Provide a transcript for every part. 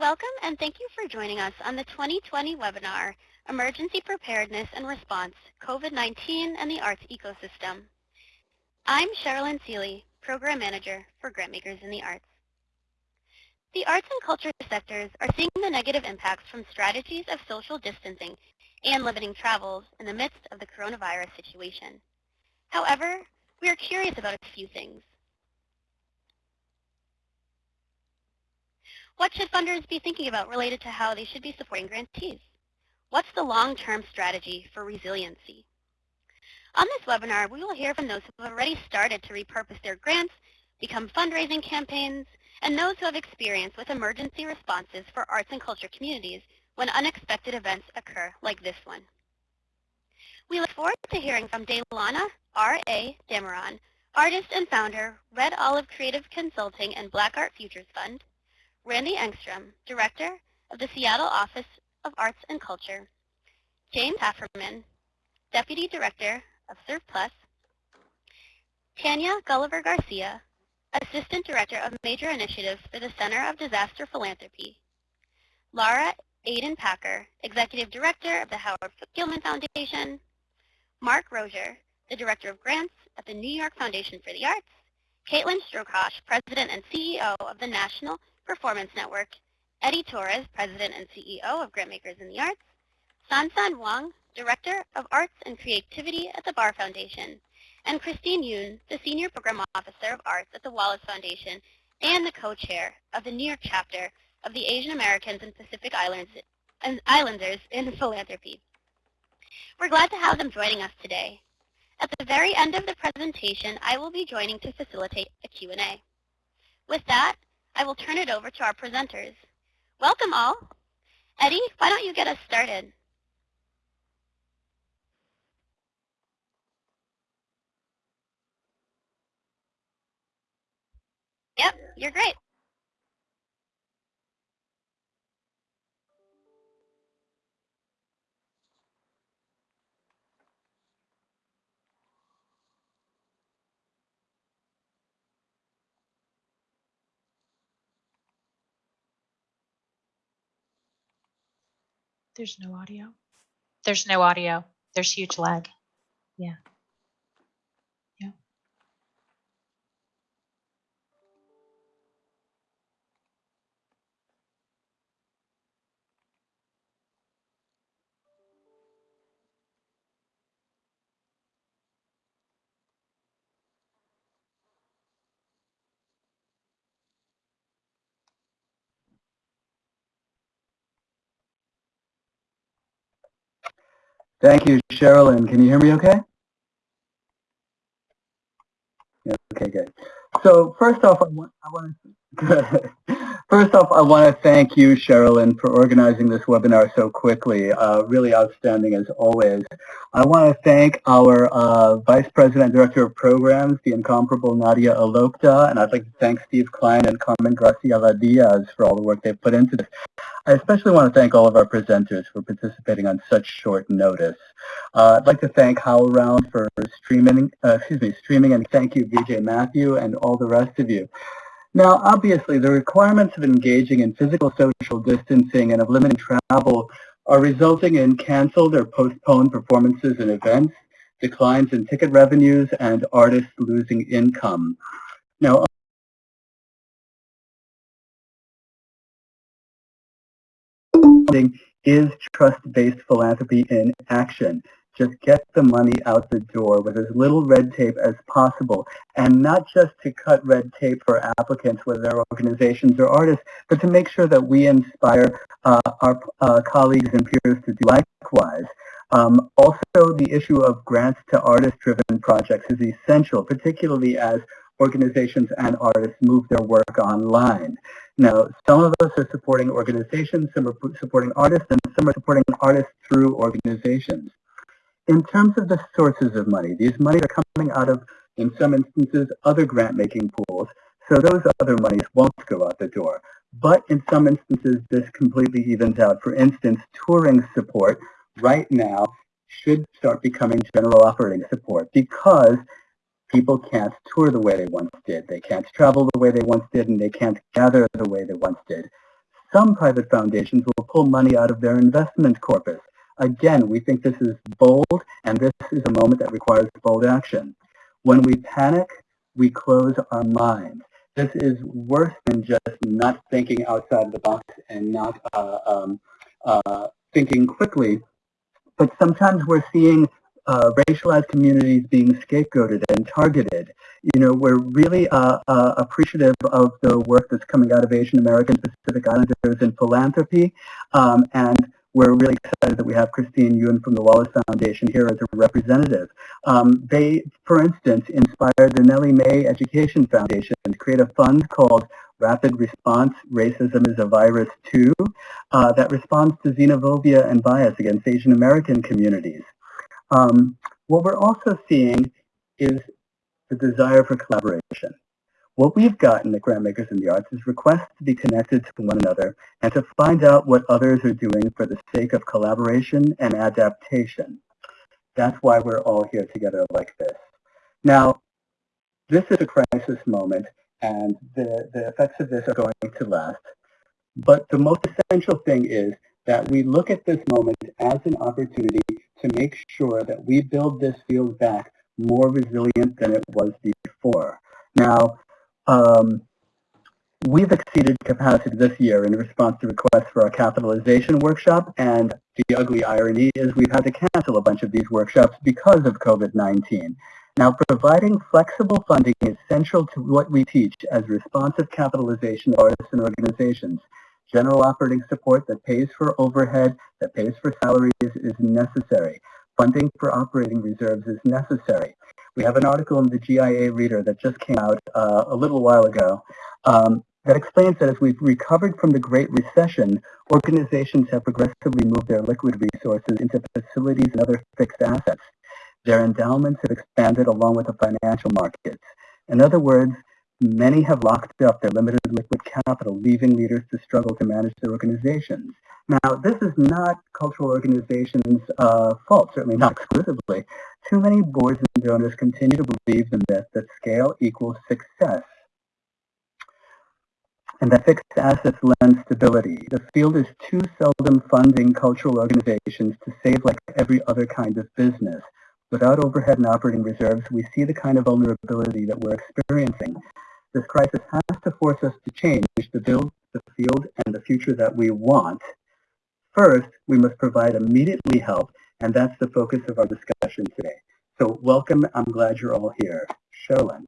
Welcome and thank you for joining us on the 2020 webinar, Emergency Preparedness and Response, COVID-19 and the Arts Ecosystem. I'm Sherilyn Seeley, Program Manager for Grantmakers in the Arts. The arts and culture sectors are seeing the negative impacts from strategies of social distancing and limiting travels in the midst of the coronavirus situation. However, we are curious about a few things. What should funders be thinking about related to how they should be supporting grantees? What's the long-term strategy for resiliency? On this webinar, we will hear from those who have already started to repurpose their grants, become fundraising campaigns, and those who have experience with emergency responses for arts and culture communities when unexpected events occur like this one. We look forward to hearing from DéLana R.A. Dameron, artist and founder, Red Olive Creative Consulting and Black Art Futures Fund, Randy Engstrom, director of the Seattle Office of Arts and Culture, James Hafferman, deputy director of CERF+, Tanya Gulliver Garcia, Assistant Director of Major Initiatives for the Center of Disaster Philanthropy. Laura Aden Packer, Executive Director of the Howard Gilman Foundation. Mark Rossier, the Director of Grants at the New York Foundation for the Arts. Caitlin Strokosh, President and CEO of the National Performance Network. Eddie Torres, President and CEO of Grantmakers in the Arts. Sansan Wong, Director of Arts and Creativity at the Barr Foundation and Christine Yoon, the Senior Program Officer of Arts at the Wallace Foundation and the co-chair of the New York chapter of the Asian Americans and Pacific Islands and Islanders in Philanthropy. We're glad to have them joining us today. At the very end of the presentation, I will be joining to facilitate a Q&A. With that, I will turn it over to our presenters. Welcome all. Eddie, why don't you get us started? Yep, you're great. There's no audio. There's no audio. There's huge lag. Yeah. Thank you, Sherilyn. Can you hear me okay? Yeah, okay, good. So first off, I want, I want to, first off, I want to thank you, Sherilyn, for organizing this webinar so quickly. Uh, really outstanding as always. I want to thank our uh, Vice President Director of Programs, the incomparable Nadia Elokdah, and I'd like to thank Steve Klein and Carmen Graciela Diaz for all the work they've put into this. I especially want to thank all of our presenters for participating on such short notice. Uh, I'd like to thank HowlRound for streaming, uh, excuse me, streaming, and thank you, Vijay Mathew, and all the rest of you. Now, obviously, the requirements of engaging in physical social distancing and of limiting travel are resulting in canceled or postponed performances and events, declines in ticket revenues, and artists losing income. Now, is trust-based philanthropy in action. Just get the money out the door with as little red tape as possible, and not just to cut red tape for applicants, whether they're organizations or artists, but to make sure that we inspire uh, our uh, colleagues and peers to do likewise. Um, also, the issue of grants to artist-driven projects is essential, particularly as organizations and artists move their work online. Now, some of us are supporting organizations, some are supporting artists, and some are supporting artists through organizations. In terms of the sources of money, these monies are coming out of, in some instances, other grant-making pools, so those other monies won't go out the door. But in some instances, this completely evens out. For instance, touring support right now should start becoming general operating support because people can't tour the way they once did. They can't travel the way they once did, and they can't gather the way they once did. Some private foundations will pull money out of their investment corpus. Again, we think this is bold, and this is a moment that requires bold action. When we panic, we close our minds. This is worse than just not thinking outside the box and not uh, um, uh, thinking quickly. But sometimes we're seeing uh, racialized communities being scapegoated and targeted. You know, we're really uh, uh, appreciative of the work that's coming out of Asian American Pacific Islanders in philanthropy, um, and we're really excited that we have Christine Yoon from the Wallace Foundation here as a representative. Um, they, for instance, inspired the Nellie Mae Education Foundation to create a fund called Rapid Response Racism is a Virus Too uh, that responds to xenophobia and bias against Asian American communities. Um, what we're also seeing is the desire for collaboration. What we've gotten at Grantmakers in the Arts is requests to be connected to one another and to find out what others are doing for the sake of collaboration and adaptation. That's why we're all here together like this. Now, this is a crisis moment, and the, the effects of this are going to last. But the most essential thing is that we look at this moment as an opportunity to make sure that we build this field back more resilient than it was before. Now, um, we've exceeded capacity this year in response to requests for our capitalization workshop, and the ugly irony is we've had to cancel a bunch of these workshops because of COVID-19. Now, providing flexible funding is central to what we teach as responsive capitalization artists and organizations. General operating support that pays for overhead, that pays for salaries is necessary. Funding for operating reserves is necessary. We have an article in the GIA Reader that just came out uh, a little while ago um, that explains that as we've recovered from the Great Recession, organizations have progressively moved their liquid resources into facilities and other fixed assets. Their endowments have expanded along with the financial markets. In other words, Many have locked up their limited liquid capital, leaving leaders to struggle to manage their organizations. Now, this is not cultural organizations' uh, fault, certainly not exclusively. Too many boards and donors continue to believe the myth that scale equals success and that fixed assets lend stability. The field is too seldom funding cultural organizations to save like every other kind of business. Without overhead and operating reserves, we see the kind of vulnerability that we're experiencing. This crisis has to force us to change to build the field and the future that we want. First, we must provide immediately help, and that's the focus of our discussion today. So welcome, I'm glad you're all here. Sherlyn.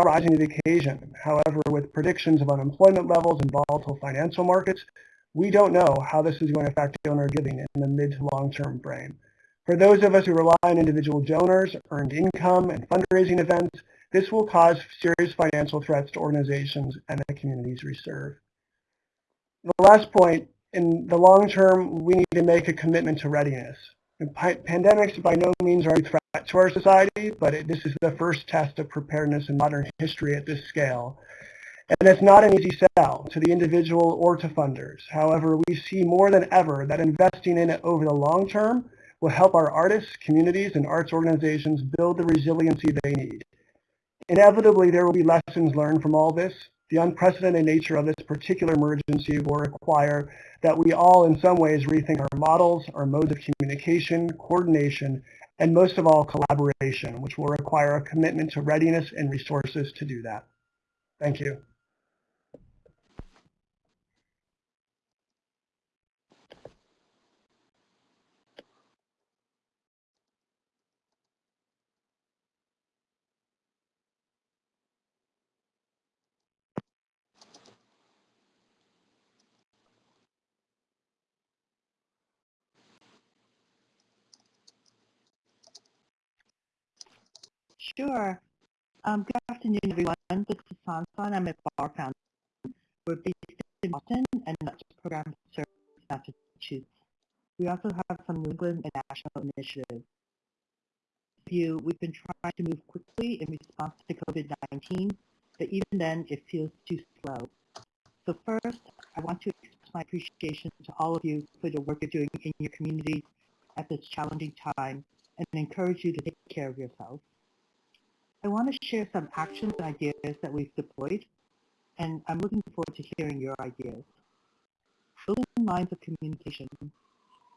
Rising to the occasion. However, with predictions of unemployment levels and volatile financial markets, we don't know how this is going to affect donor giving in the mid to long-term frame. For those of us who rely on individual donors, earned income, and fundraising events, this will cause serious financial threats to organizations and the communities we serve. The last point, in the long term, we need to make a commitment to readiness. And Pandemics by no means are a threat to our society, but it, this is the first test of preparedness in modern history at this scale. And it's not an easy sell to the individual or to funders. However, we see more than ever that investing in it over the long term will help our artists, communities, and arts organizations build the resiliency they need. Inevitably, there will be lessons learned from all this. The unprecedented nature of this particular emergency will require that we all in some ways rethink our models, our modes of communication, coordination, and most of all, collaboration, which will require a commitment to readiness and resources to do that. Thank you. Sure. Um, good afternoon, everyone. This is Sansan. I'm at Barr Foundation. We're based in Boston and just program serves Massachusetts. We also have some New England and national initiatives. You, we've been trying to move quickly in response to COVID-19, but even then it feels too slow. So first, I want to express my appreciation to all of you for the work you're doing in your communities at this challenging time and encourage you to take care of yourselves. I want to share some actions and ideas that we've deployed, and I'm looking forward to hearing your ideas. Building lines of communication.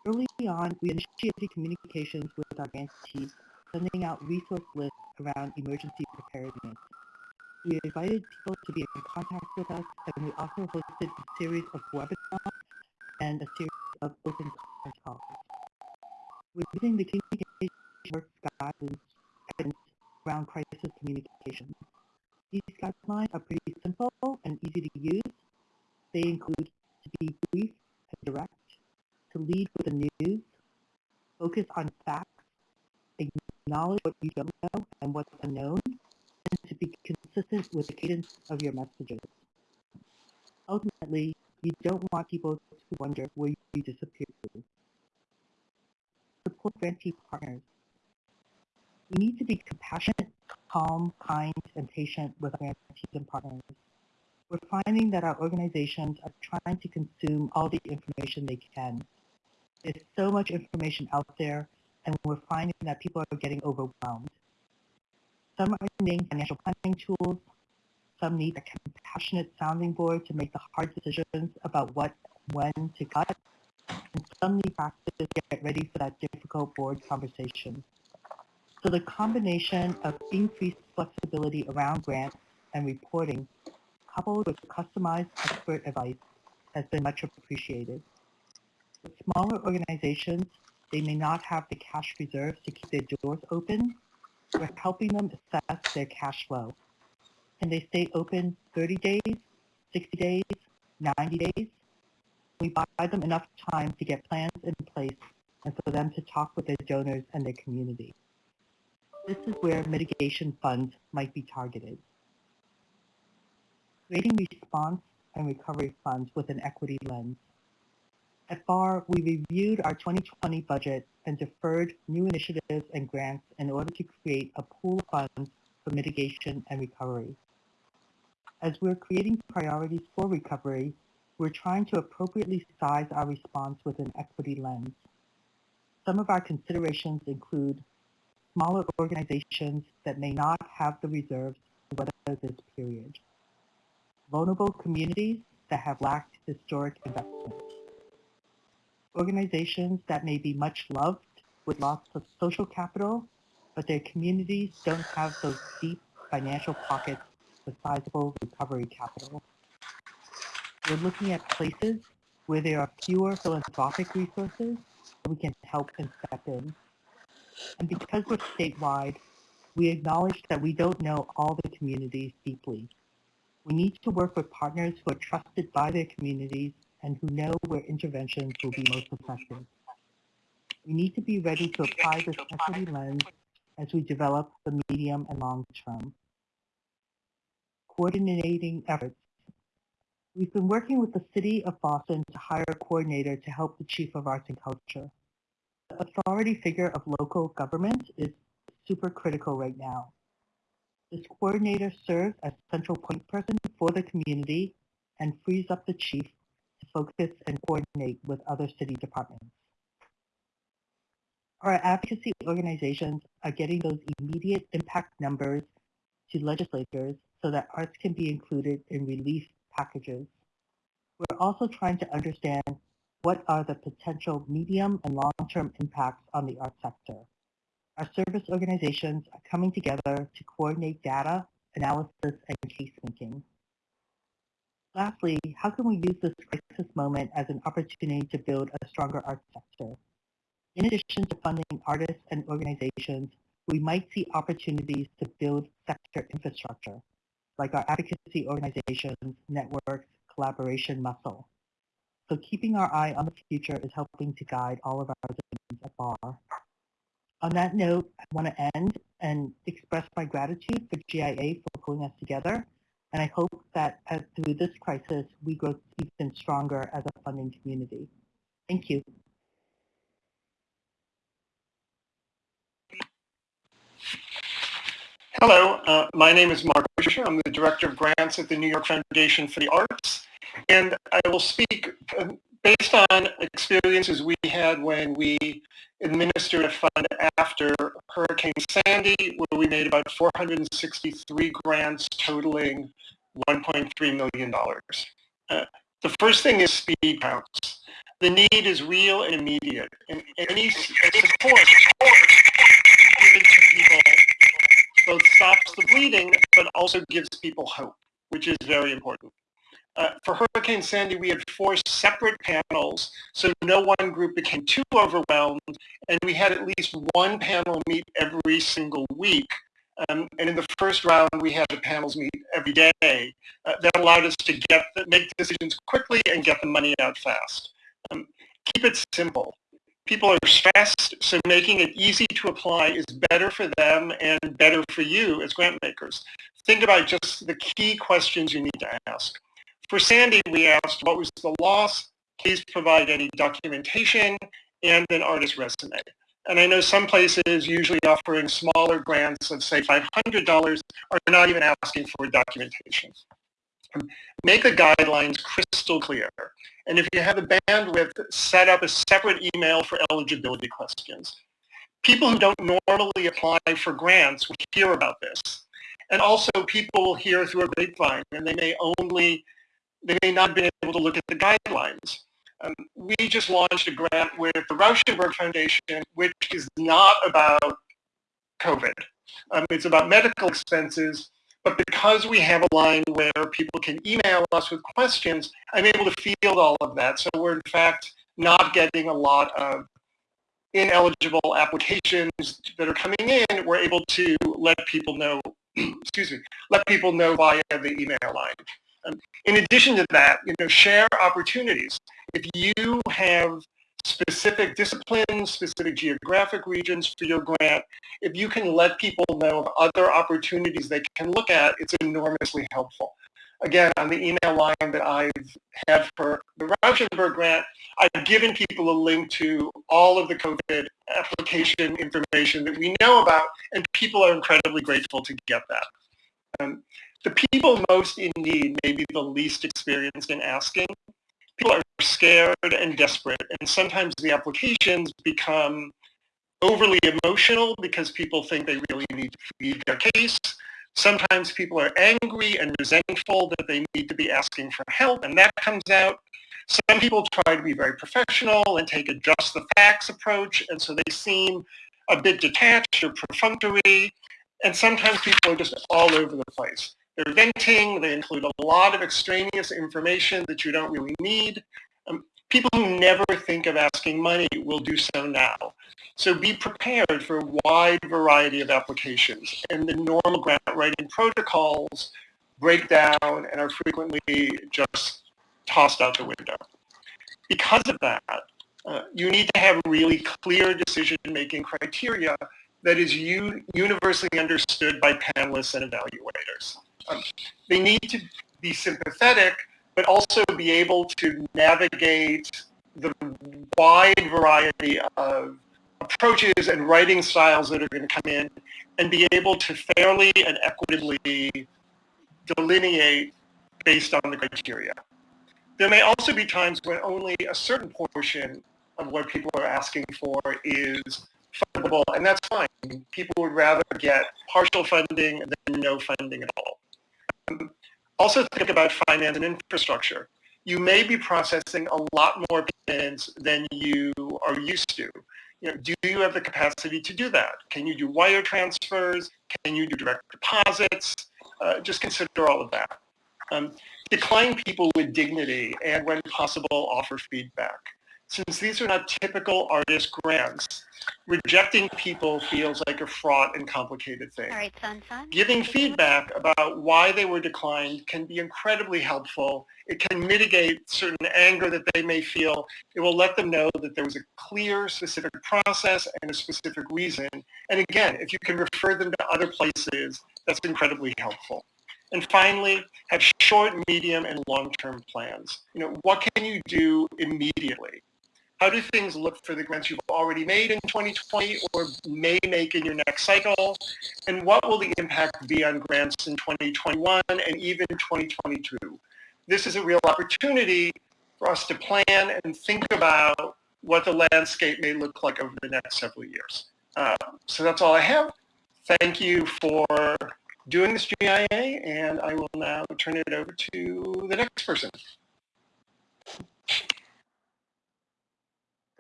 Early on, we initiated communications with our grantees, sending out resource lists around emergency preparedness. We invited people to be in contact with us, and we also hosted a series of webinars and a series of open conference calls. We're using the communication work guidance around crisis communication. These guidelines are pretty simple and easy to use. They include to be brief and direct, to lead with the news, focus on facts, acknowledge what you don't know and what's unknown, and to be consistent with the cadence of your messages. Ultimately, you don't want people to wonder where you disappeared to. Support grantee partners. We need to be compassionate, calm, kind, and patient with our grantees and partners. We're finding that our organizations are trying to consume all the information they can. There's so much information out there, and we're finding that people are getting overwhelmed. Some are needing financial planning tools. Some need a compassionate sounding board to make the hard decisions about what, when to cut. And some need practice to get ready for that difficult board conversation. So the combination of increased flexibility around grants and reporting, coupled with customized expert advice, has been much appreciated. With smaller organizations, they may not have the cash reserves to keep their doors open. We're helping them assess their cash flow. Can they stay open 30 days, 60 days, 90 days? We buy them enough time to get plans in place and for them to talk with their donors and their community. This is where mitigation funds might be targeted. Creating response and recovery funds with an equity lens. At Barr, we reviewed our 2020 budget and deferred new initiatives and grants in order to create a pool of funds for mitigation and recovery. As we're creating priorities for recovery, we're trying to appropriately size our response with an equity lens. Some of our considerations include smaller organizations that may not have the reserves to weather this period. Vulnerable communities that have lacked historic investment. Organizations that may be much loved with lots of social capital, but their communities don't have those deep financial pockets with sizable recovery capital. We're looking at places where there are fewer philanthropic resources we can help and step in. And because we're statewide, we acknowledge that we don't know all the communities deeply. We need to work with partners who are trusted by their communities and who know where interventions will be most effective. We need to be ready to apply this equity lens as we develop the medium and long term. Coordinating efforts. We've been working with the City of Boston to hire a coordinator to help the Chief of Arts and Culture. Authority figure of local government is super critical right now. This coordinator serves as central point person for the community and frees up the chief to focus and coordinate with other city departments. Our advocacy organizations are getting those immediate impact numbers to legislators so that arts can be included in relief packages. We're also trying to understand what are the potential medium and long-term impacts on the arts sector. Our service organizations are coming together to coordinate data, analysis, and case making. Lastly, how can we use this crisis moment as an opportunity to build a stronger arts sector? In addition to funding artists and organizations, we might see opportunities to build sector infrastructure, like our advocacy organizations, networks, collaboration muscle. So keeping our eye on the future is helping to guide all of our decisions at Barr. On that note, I want to end and express my gratitude for GIA for pulling us together. And I hope that as, through this crisis, we grow even stronger as a funding community. Thank you. Hello, uh, my name is Mark Fisher. I'm the Director of Grants at the New York Foundation for the Arts. And I will speak uh, based on experiences we had when we administered a fund after Hurricane Sandy, where we made about 463 grants totaling $1.3 million. Uh, the first thing is speed counts. The need is real and immediate, and any support given to people both stops the bleeding, but also gives people hope, which is very important. Uh, for Hurricane Sandy, we had four separate panels, so no one group became too overwhelmed, and we had at least one panel meet every single week. Um, and in the first round, we had the panels meet every day. Uh, that allowed us to get the, make decisions quickly and get the money out fast. Um, keep it simple people are stressed, so making it easy to apply is better for them and better for you as grant makers. Think about just the key questions you need to ask. For Sandy, we asked, what was the loss? Please provide any documentation and an artist resume. And I know some places usually offering smaller grants of say $500 are not even asking for documentation. Make the guidelines crystal clear. And if you have the bandwidth, set up a separate email for eligibility questions. People who don't normally apply for grants will hear about this. And also people will hear through a grapevine and they may only, they may not be able to look at the guidelines. Um, we just launched a grant with the Rauschenberg Foundation, which is not about COVID. Um, it's about medical expenses but because we have a line where people can email us with questions, I'm able to field all of that. So we're in fact not getting a lot of ineligible applications that are coming in. We're able to let people know, excuse me, let people know via the email line. Um, in addition to that, you know, share opportunities. If you have specific disciplines, specific geographic regions for your grant, if you can let people know of other opportunities they can look at, it's enormously helpful. Again, on the email line that I've had for the Rauschenberg grant, I've given people a link to all of the COVID application information that we know about, and people are incredibly grateful to get that. Um, the people most in need may be the least experienced in asking, people are scared and desperate, and sometimes the applications become overly emotional because people think they really need to plead their case. Sometimes people are angry and resentful that they need to be asking for help, and that comes out. Some people try to be very professional and take a just the facts approach, and so they seem a bit detached or perfunctory, and sometimes people are just all over the place. They're venting, they include a lot of extraneous information that you don't really need. Um, People who never think of asking money will do so now. So be prepared for a wide variety of applications. And the normal grant writing protocols break down and are frequently just tossed out the window. Because of that, uh, you need to have really clear decision-making criteria that is universally understood by panelists and evaluators. They need to be sympathetic, but also be able to navigate the wide variety of approaches and writing styles that are going to come in and be able to fairly and equitably delineate based on the criteria. There may also be times when only a certain portion of what people are asking for is fundable, and that's fine. People would rather get partial funding than no funding at all. Also think about finance and infrastructure. You may be processing a lot more payments than you are used to. You know, do you have the capacity to do that? Can you do wire transfers? Can you do direct deposits? Uh, just consider all of that. Um, decline people with dignity and when possible offer feedback. Since these are not typical artist grants, rejecting people feels like a fraught and complicated thing. All right. Giving feedback about why they were declined can be incredibly helpful. It can mitigate certain anger that they may feel. It will let them know that there was a clear, specific process and a specific reason. And again, if you can refer them to other places, that's incredibly helpful. And finally, have short, medium, and long-term plans. You know, what can you do immediately? How do things look for the grants you've already made in 2020 or may make in your next cycle? And what will the impact be on grants in 2021 and even 2022? This is a real opportunity for us to plan and think about what the landscape may look like over the next several years. Uh, so that's all I have. Thank you for doing this GIA, and I will now turn it over to the next person.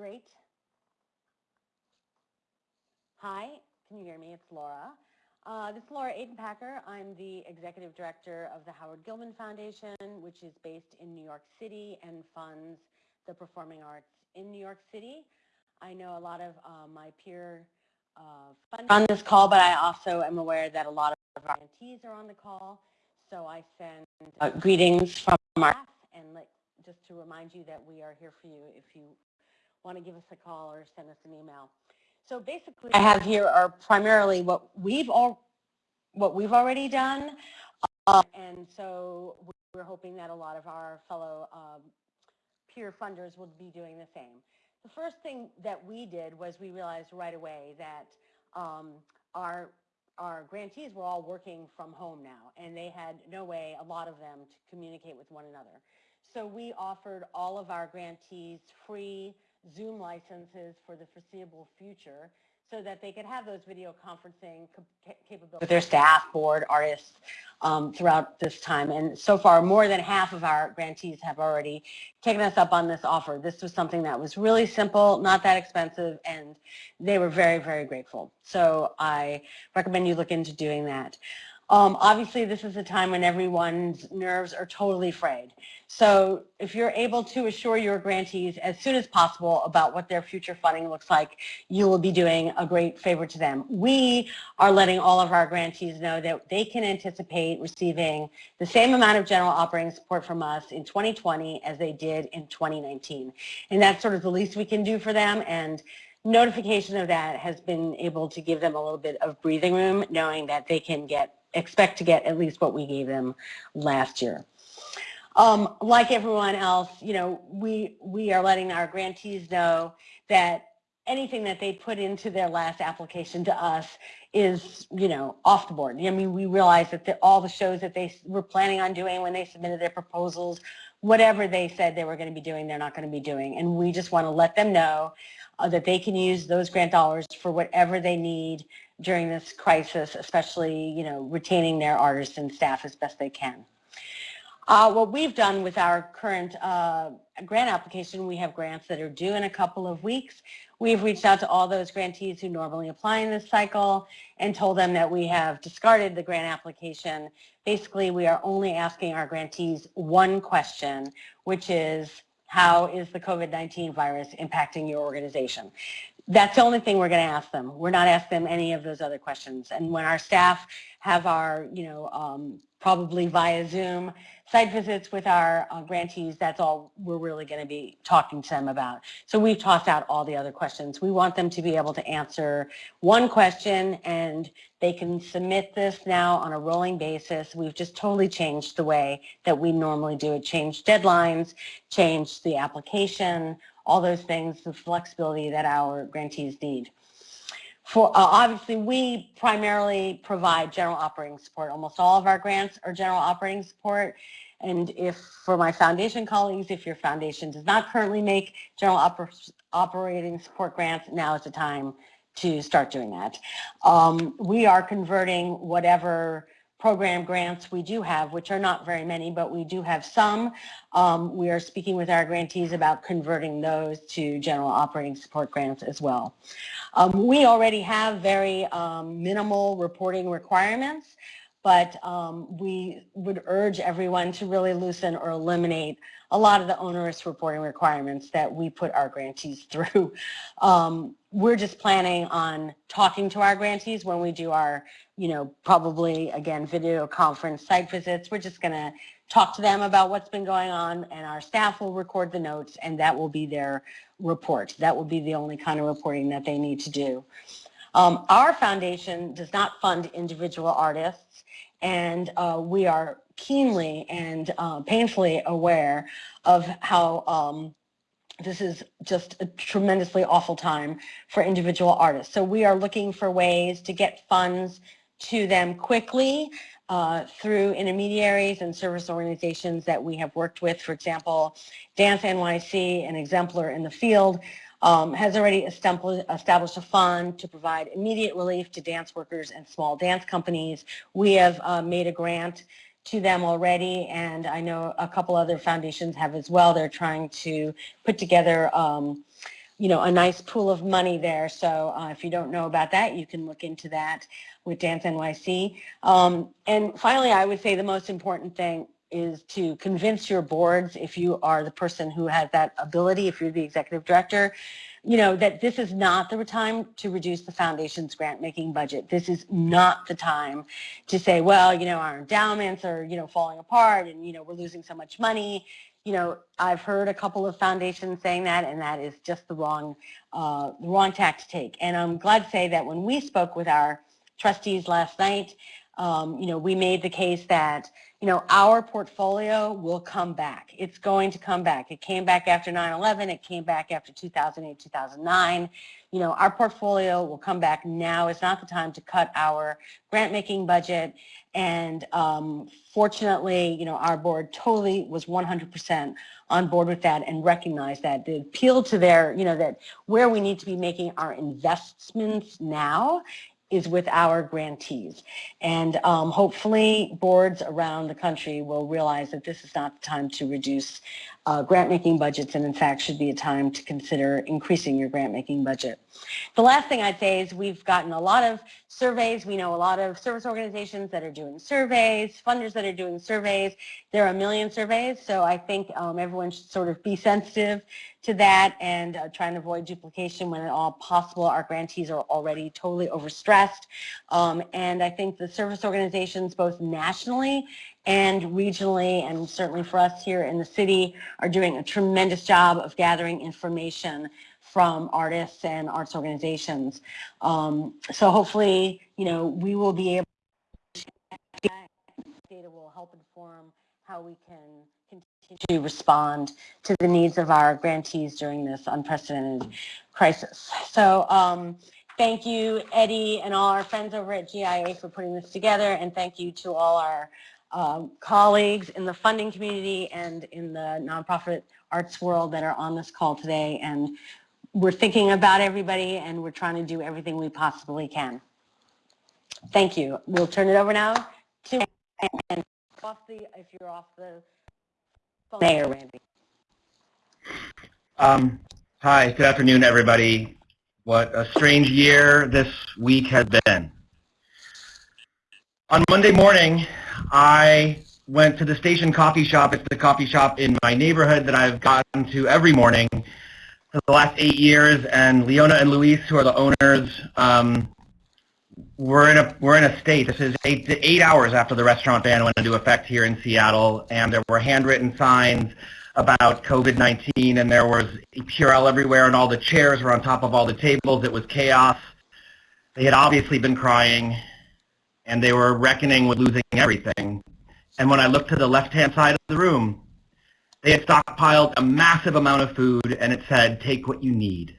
Great. Hi, can you hear me? It's Laura. Uh, this is Laura Aden Packer. I'm the executive director of the Howard Gilman Foundation, which is based in New York City and funds the performing arts in New York City. I know a lot of uh, my peer uh, on this call, but I also am aware that a lot of our grantees are on the call. So I send uh, greetings from our staff and let, just to remind you that we are here for you if you want to give us a call or send us an email. So basically, I have here are primarily what we've all what we've already done, uh, and so we're hoping that a lot of our fellow um, peer funders will be doing the same. The first thing that we did was we realized right away that um, our our grantees were all working from home now, and they had no way, a lot of them, to communicate with one another. So we offered all of our grantees free Zoom licenses for the foreseeable future so that they could have those video conferencing capabilities with their staff, board, artists um, throughout this time. And so far, more than half of our grantees have already taken us up on this offer. This was something that was really simple, not that expensive, and they were very, very grateful. So I recommend you look into doing that. Um, obviously, this is a time when everyone's nerves are totally frayed. So if you're able to assure your grantees as soon as possible about what their future funding looks like, you will be doing a great favor to them. We are letting all of our grantees know that they can anticipate receiving the same amount of general operating support from us in 2020 as they did in 2019. And that's sort of the least we can do for them. And notification of that has been able to give them a little bit of breathing room, knowing that they can get expect to get at least what we gave them last year. Um, like everyone else, you know, we, we are letting our grantees know that anything that they put into their last application to us is, you know, off the board. I mean, we realize that the, all the shows that they were planning on doing when they submitted their proposals, whatever they said they were going to be doing, they're not going to be doing. And we just want to let them know uh, that they can use those grant dollars for whatever they need during this crisis, especially, you know, retaining their artists and staff as best they can. Uh, what we've done with our current uh, grant application, we have grants that are due in a couple of weeks. We've reached out to all those grantees who normally apply in this cycle and told them that we have discarded the grant application. Basically, we are only asking our grantees one question, which is, how is the COVID-19 virus impacting your organization? That's the only thing we're going to ask them. We're not asking them any of those other questions. And when our staff have our, you know, um, probably via Zoom site visits with our uh, grantees, that's all we're really going to be talking to them about. So we've tossed out all the other questions. We want them to be able to answer one question and they can submit this now on a rolling basis. We've just totally changed the way that we normally do it, changed deadlines, changed the application, all those things, the flexibility that our grantees need. For, uh, obviously, we primarily provide general operating support. Almost all of our grants are general operating support. And if, for my foundation colleagues, if your foundation does not currently make general oper operating support grants, now is the time to start doing that. Um, we are converting whatever program grants we do have, which are not very many, but we do have some. Um, we are speaking with our grantees about converting those to general operating support grants as well. Um, we already have very um, minimal reporting requirements, but um, we would urge everyone to really loosen or eliminate a lot of the onerous reporting requirements that we put our grantees through. We're just planning on talking to our grantees when we do our, you know, probably, again, video conference site visits. We're just going to talk to them about what's been going on and our staff will record the notes and that will be their report. That will be the only kind of reporting that they need to do. Um, our foundation does not fund individual artists and uh, we are keenly and uh, painfully aware of how um, this is just a tremendously awful time for individual artists. So we are looking for ways to get funds to them quickly uh, through intermediaries and service organizations that we have worked with. For example, Dance NYC, an exemplar in the field, um, has already established a fund to provide immediate relief to dance workers and small dance companies. We have uh, made a grant to them already, and I know a couple other foundations have as well. They're trying to put together, um, you know, a nice pool of money there. So uh, if you don't know about that, you can look into that with Dance NYC. Um, and finally, I would say the most important thing is to convince your boards, if you are the person who has that ability, if you're the executive director, you know, that this is not the time to reduce the foundation's grant making budget. This is not the time to say, well, you know, our endowments are, you know, falling apart and, you know, we're losing so much money. You know, I've heard a couple of foundations saying that, and that is just the wrong, uh, the wrong tack to take. And I'm glad to say that when we spoke with our trustees last night, um, you know, we made the case that, you know, our portfolio will come back. It's going to come back. It came back after 9-11. It came back after 2008, 2009. You know, our portfolio will come back now. It's not the time to cut our grant making budget. And um, fortunately, you know, our board totally was 100% on board with that and recognized that the appeal to their, you know, that where we need to be making our investments now is with our grantees. And um, hopefully boards around the country will realize that this is not the time to reduce uh, grant making budgets and in fact should be a time to consider increasing your grant making budget. The last thing I'd say is we've gotten a lot of surveys. We know a lot of service organizations that are doing surveys, funders that are doing surveys. There are a million surveys, so I think um, everyone should sort of be sensitive to that and uh, try and avoid duplication when at all possible. Our grantees are already totally overstressed. Um, and I think the service organizations, both nationally and regionally, and certainly for us here in the city, are doing a tremendous job of gathering information from artists and arts organizations. Um, so hopefully, you know, we will be able to, data will help inform how we can continue to respond to the needs of our grantees during this unprecedented crisis. So um, thank you, Eddie, and all our friends over at GIA for putting this together, and thank you to all our um, colleagues in the funding community and in the nonprofit arts world that are on this call today. And we're thinking about everybody and we're trying to do everything we possibly can. Thank you. We'll turn it over now to and off the if you're off the phone. Mayor Randy. Um, hi, good afternoon, everybody. What a strange year this week has been. On Monday morning, I went to the station coffee shop. It's the coffee shop in my neighborhood that I've gotten to every morning for the last eight years. And Leona and Luis, who are the owners, um, we're in a we're in a state. This is eight eight hours after the restaurant ban went into effect here in Seattle, and there were handwritten signs about COVID-19, and there was Purell everywhere, and all the chairs were on top of all the tables. It was chaos. They had obviously been crying, and they were reckoning with losing everything. And when I looked to the left-hand side of the room, they had stockpiled a massive amount of food, and it said, "Take what you need."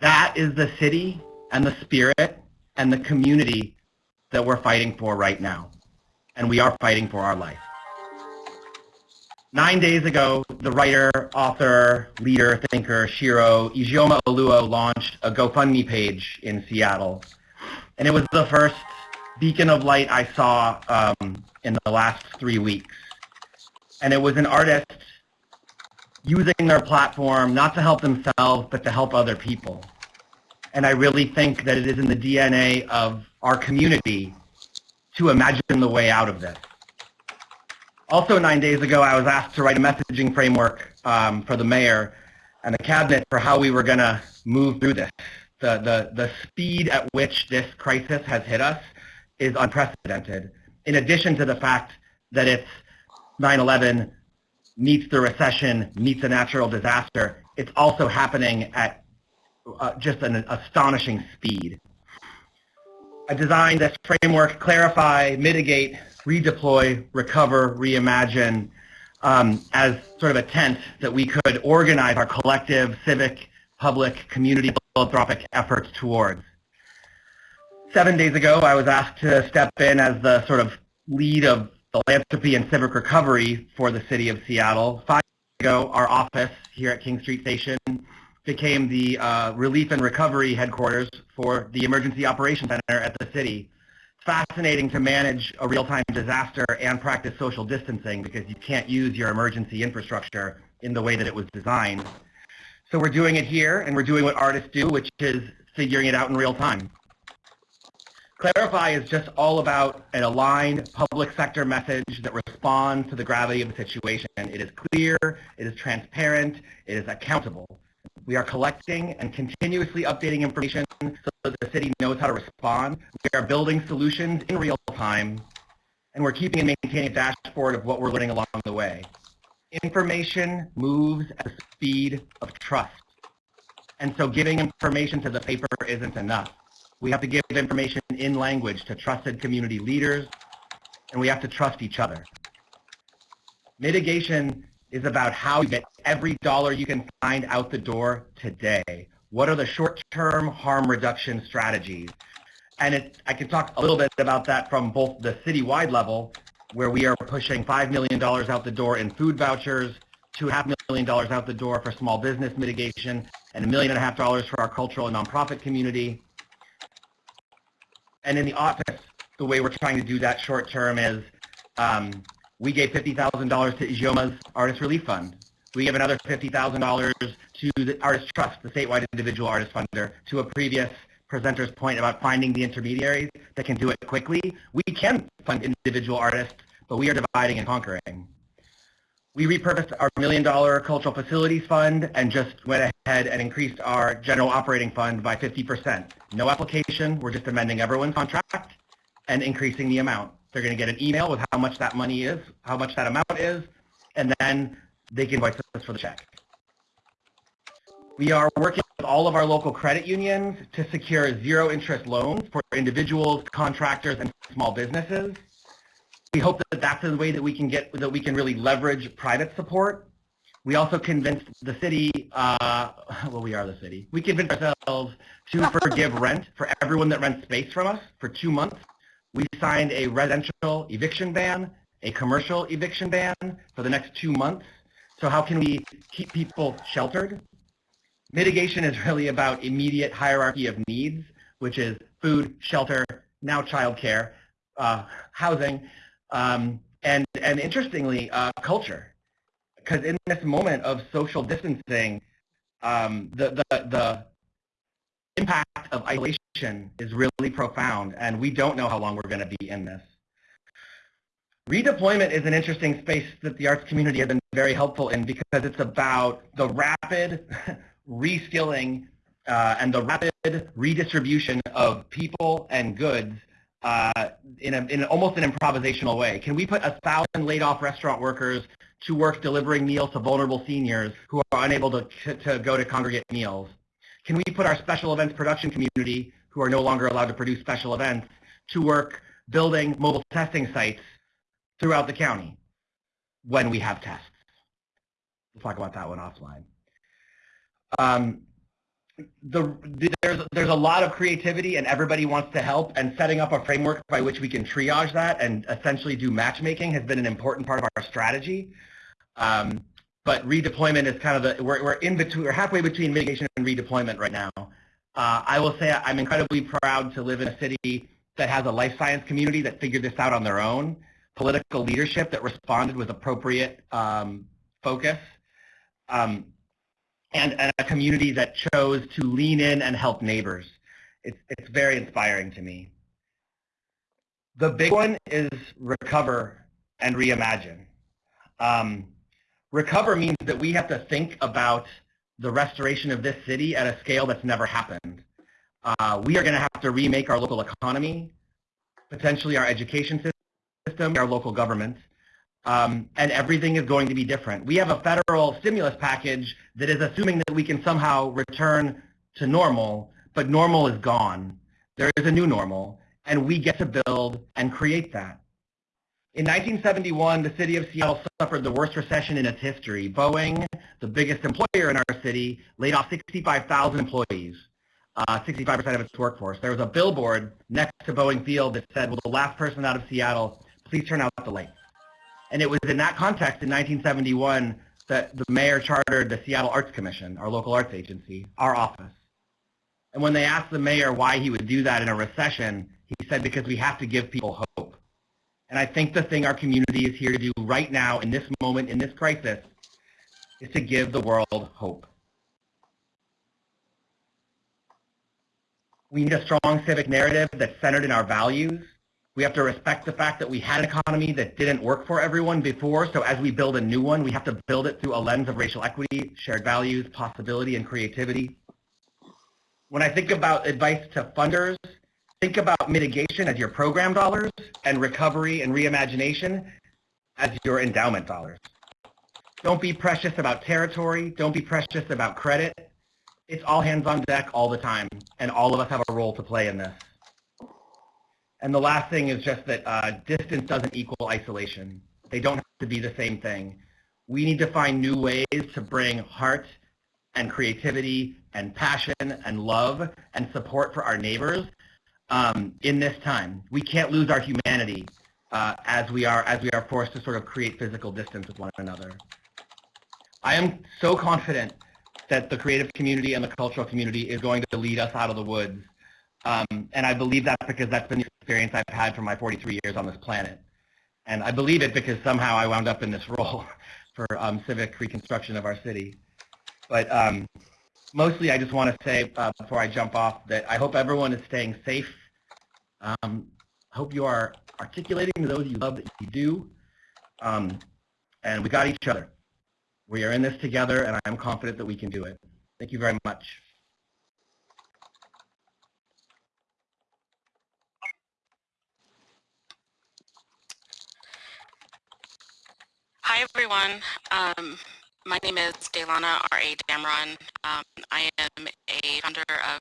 That is the city and the spirit and the community that we're fighting for right now. And we are fighting for our life. Nine days ago, the writer, author, leader, thinker, Shiro Ijeoma Oluo launched a GoFundMe page in Seattle. And it was the first beacon of light I saw um, in the last three weeks. And it was an artist using their platform not to help themselves, but to help other people. And I really think that it is in the DNA of our community to imagine the way out of this. Also, nine days ago, I was asked to write a messaging framework um, for the mayor and the cabinet for how we were going to move through this. The, the, the speed at which this crisis has hit us is unprecedented, in addition to the fact that it's 9-11 meets the recession, meets a natural disaster. It's also happening at uh, just an astonishing speed. I designed this framework, clarify, mitigate, redeploy, recover, reimagine, um, as sort of a tent that we could organize our collective, civic, public, community philanthropic efforts towards. Seven days ago, I was asked to step in as the sort of lead of philanthropy and civic recovery for the city of Seattle. Five days ago, our office here at King Street Station became the uh, relief and recovery headquarters for the Emergency Operations Center at the city. Fascinating to manage a real-time disaster and practice social distancing because you can't use your emergency infrastructure in the way that it was designed. So we're doing it here, and we're doing what artists do, which is figuring it out in real time. Clarify is just all about an aligned public sector message that responds to the gravity of the situation. It is clear, it is transparent, it is accountable. We are collecting and continuously updating information so that the city knows how to respond. We are building solutions in real time, and we're keeping and maintaining a dashboard of what we're learning along the way. Information moves at the speed of trust. And so giving information to the paper isn't enough. We have to give information in language to trusted community leaders, and we have to trust each other. Mitigation is about how you get every dollar you can find out the door today. What are the short-term harm reduction strategies? And it, I can talk a little bit about that from both the citywide level, where we are pushing $5 million out the door in food vouchers, $2.5 million out the door for small business mitigation, and a million and a half dollars for our cultural and nonprofit community. And in the office, the way we're trying to do that short term is um, we gave $50,000 to Ijeoma's Artist Relief Fund. We gave another $50,000 to the Artist Trust, the statewide individual artist funder, to a previous presenter's point about finding the intermediaries that can do it quickly. We can fund individual artists, but we are dividing and conquering. We repurposed our million dollar cultural facilities fund and just went ahead and increased our general operating fund by 50%. No application, we're just amending everyone's contract and increasing the amount. They're going to get an email with how much that money is, how much that amount is, and then they can invoice us for the check. We are working with all of our local credit unions to secure zero interest loans for individuals, contractors, and small businesses. We hope that that's the way that we can get, that we can really leverage private support. We also convinced the city, uh, well, we are the city. We convinced ourselves to forgive rent for everyone that rents space from us for two months. We signed a residential eviction ban, a commercial eviction ban for the next two months. So how can we keep people sheltered? Mitigation is really about immediate hierarchy of needs, which is food, shelter, now childcare, uh, housing, um, and, and interestingly, uh, culture. Because in this moment of social distancing, um, the, the, the impact of isolation is really profound, and we don't know how long we're going to be in this. Redeployment is an interesting space that the arts community has been very helpful in because it's about the rapid reskilling uh, and the rapid redistribution of people and goods uh, in, a, in almost an improvisational way. Can we put a thousand laid off restaurant workers to work delivering meals to vulnerable seniors who are unable to, to go to congregate meals? Can we put our special events production community, who are no longer allowed to produce special events, to work building mobile testing sites throughout the county when we have tests? We'll talk about that one offline. Um, the, the, there's, there's a lot of creativity and everybody wants to help and setting up a framework by which we can triage that and essentially do matchmaking has been an important part of our strategy. Um, but redeployment is kind of the, we're, we're in between, we're halfway between mitigation and redeployment right now. Uh, I will say I'm incredibly proud to live in a city that has a life science community that figured this out on their own, political leadership that responded with appropriate um, focus, um, and, a community that chose to lean in and help neighbors. It's, it's very inspiring to me. The big one is recover and reimagine. Um, recover means that we have to think about the restoration of this city at a scale that's never happened. Uh, we are going to have to remake our local economy, potentially our education system, our local government, um, and everything is going to be different. We have a federal stimulus package that is assuming that we can somehow return to normal, but normal is gone. There is a new normal, and we get to build and create that. In 1971, the city of Seattle suffered the worst recession in its history. Boeing, the biggest employer in our city, laid off 65,000 employees, 65% uh, of its workforce. There was a billboard next to Boeing Field that said, will the last person out of Seattle please turn out the lights? And it was in that context in 1971 that the mayor chartered the Seattle Arts Commission, our local arts agency, our office. And when they asked the mayor why he would do that in a recession, he said, because we have to give people hope. And I think the thing our community is here to do right now in this moment, in this crisis, is to give the world hope. We need a strong civic narrative that's centered in our values we have to respect the fact that we had an economy that didn't work for everyone before, so as we build a new one, we have to build it through a lens of racial equity, shared values, possibility, and creativity. When I think about advice to funders, think about mitigation as your program dollars and recovery and reimagination as your endowment dollars. Don't be precious about territory. Don't be precious about credit. It's all hands on deck all the time, and all of us have a role to play in this. And the last thing is just that uh, distance doesn't equal isolation. They don't have to be the same thing. We need to find new ways to bring heart and creativity and passion and love and support for our neighbors um, in this time. We can't lose our humanity uh, as we are as we are forced to sort of create physical distance with one another. I am so confident that the creative community and the cultural community is going to lead us out of the woods. Um, and I believe that because that's been the experience I've had for my 43 years on this planet. And I believe it because somehow I wound up in this role for um, civic reconstruction of our city. But um, mostly I just want to say uh, before I jump off that I hope everyone is staying safe. Um, I hope you are articulating to those you love that you do. Um, and we got each other. We are in this together and I am confident that we can do it. Thank you very much. Hi, everyone. Um, my name is DéLana R.A. Dameron. Um, I am a founder of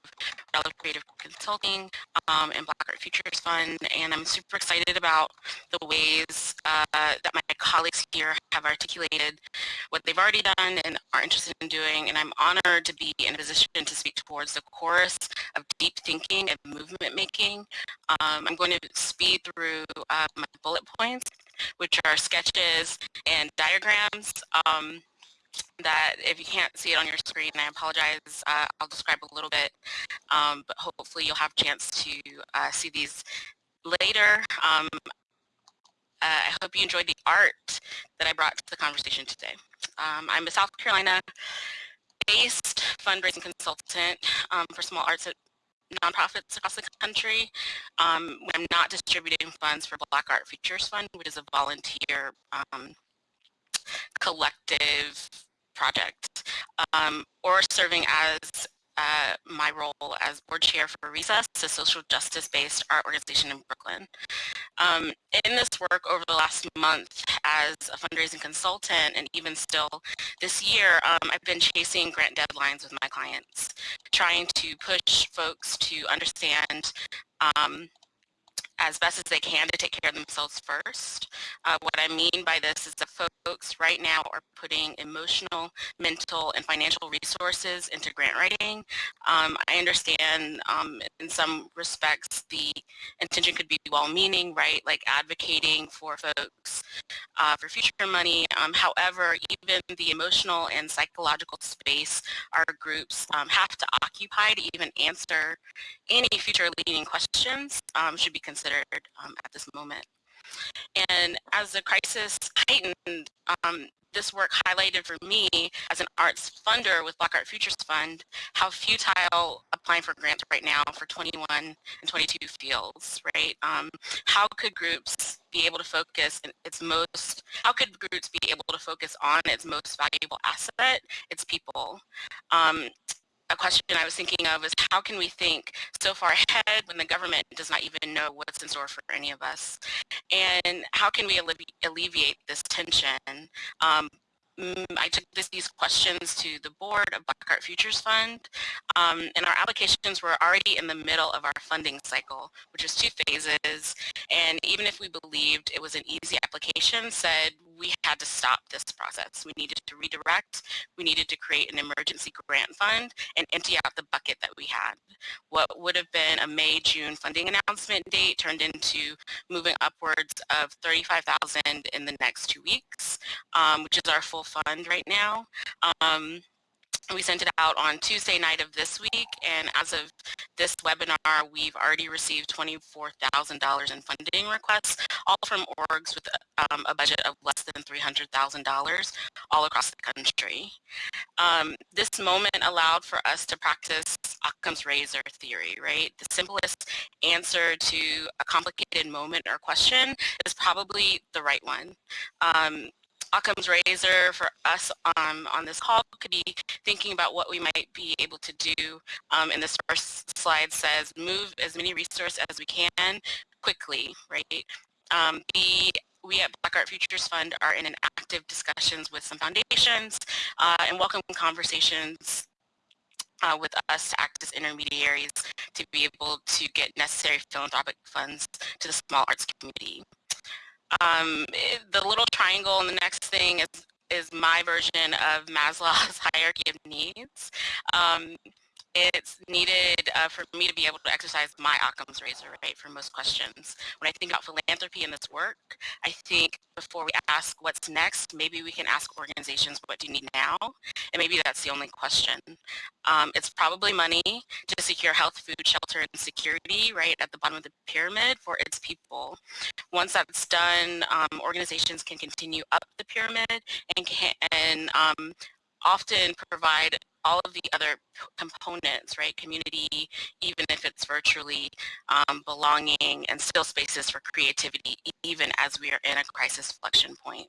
Relative Creative Consulting um, and Black Art Futures Fund, and I'm super excited about the ways uh, that my colleagues here have articulated what they've already done and are interested in doing, and I'm honored to be in a position to speak towards the chorus of deep thinking and movement making. Um, I'm going to speed through uh, my bullet points, which are sketches and diagrams. Um, that if you can't see it on your screen, I apologize, uh, I'll describe a little bit, um, but hopefully you'll have a chance to uh, see these later. Um, uh, I hope you enjoyed the art that I brought to the conversation today. Um, I'm a South Carolina based fundraising consultant um, for small arts nonprofits across the country. Um, I'm not distributing funds for Black Art Futures Fund, which is a volunteer um, collective project, um, or serving as uh, my role as board chair for Recess, a social justice-based art organization in Brooklyn. Um, in this work over the last month as a fundraising consultant and even still this year, um, I've been chasing grant deadlines with my clients, trying to push folks to understand um, as best as they can to take care of themselves first. Uh, what I mean by this is that folks right now are putting emotional, mental, and financial resources into grant writing. Um, I understand um, in some respects the intention could be well-meaning, right, like advocating for folks uh, for future money. Um, however, even the emotional and psychological space our groups um, have to occupy to even answer any future leading questions um, should be considered um, at this moment. And as the crisis heightened, um, this work highlighted for me as an arts funder with Black Art Futures Fund how futile applying for grants right now for 21 and 22 feels, right? Um, how could groups be able to focus its most, how could groups be able to focus on its most valuable asset, its people? Um, a question I was thinking of is how can we think so far ahead when the government does not even know what's in store for any of us? And how can we alleviate this tension um, Mm, I took this, these questions to the board of Black Art Futures Fund, um, and our applications were already in the middle of our funding cycle, which was two phases, and even if we believed it was an easy application, said we had to stop this process. We needed to redirect, we needed to create an emergency grant fund and empty out the bucket that we had. What would have been a May, June funding announcement date turned into moving upwards of 35,000 in the next two weeks, um, which is our full fund right now. Um, we sent it out on Tuesday night of this week, and as of this webinar, we've already received $24,000 in funding requests, all from orgs with um, a budget of less than $300,000 all across the country. Um, this moment allowed for us to practice Occam's razor theory, right? The simplest answer to a complicated moment or question is probably the right one. Um, Occam's razor for us um, on this call could be thinking about what we might be able to do. Um, and this first slide says move as many resources as we can quickly, right? Um, B, we at Black Art Futures Fund are in an active discussions with some foundations uh, and welcome conversations uh, with us to act as intermediaries to be able to get necessary philanthropic funds to the small arts community. Um, the little triangle and the next thing is, is my version of Maslow's hierarchy of needs. Um, it's needed uh, for me to be able to exercise my Occam's razor, right, for most questions. When I think about philanthropy and this work, I think before we ask what's next, maybe we can ask organizations, what do you need now? And maybe that's the only question. Um, it's probably money to secure health, food, shelter, and security, right, at the bottom of the pyramid for its people. Once that's done, um, organizations can continue up the pyramid and can and, um, often provide all of the other components, right? Community, even if it's virtually, um, belonging, and still spaces for creativity, even as we are in a crisis flexion point.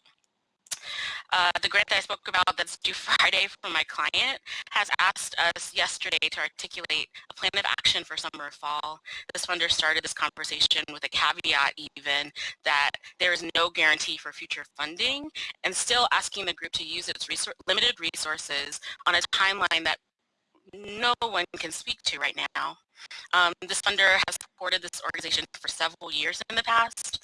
Uh, the grant that I spoke about that's due Friday from my client has asked us yesterday to articulate a plan of action for summer or fall. This funder started this conversation with a caveat even that there is no guarantee for future funding and still asking the group to use its resor limited resources on a timeline that no one can speak to right now. Um, this funder has supported this organization for several years in the past,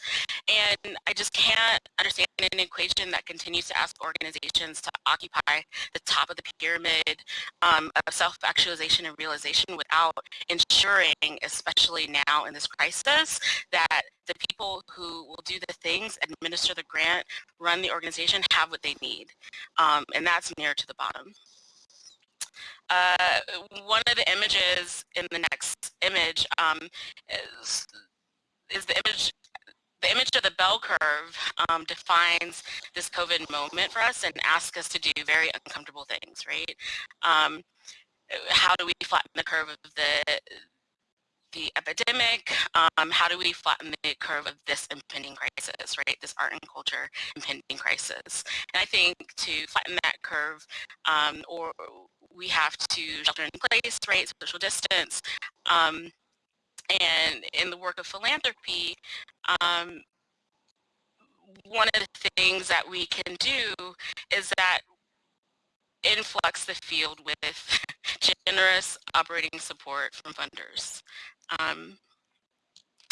and I just can't understand an equation that continues to ask organizations to occupy the top of the pyramid um, of self-actualization and realization without ensuring, especially now in this crisis, that the people who will do the things, administer the grant, run the organization, have what they need. Um, and that's near to the bottom. Uh, one of the images in the next image um, is, is the image the image of the bell curve um, defines this COVID moment for us and asks us to do very uncomfortable things, right? Um, how do we flatten the curve of the the epidemic, um, how do we flatten the curve of this impending crisis, right? This art and culture impending crisis. And I think to flatten that curve, um, or we have to shelter in place, right, social distance, um, and in the work of philanthropy, um, one of the things that we can do is that influx the field with generous operating support from funders. Um,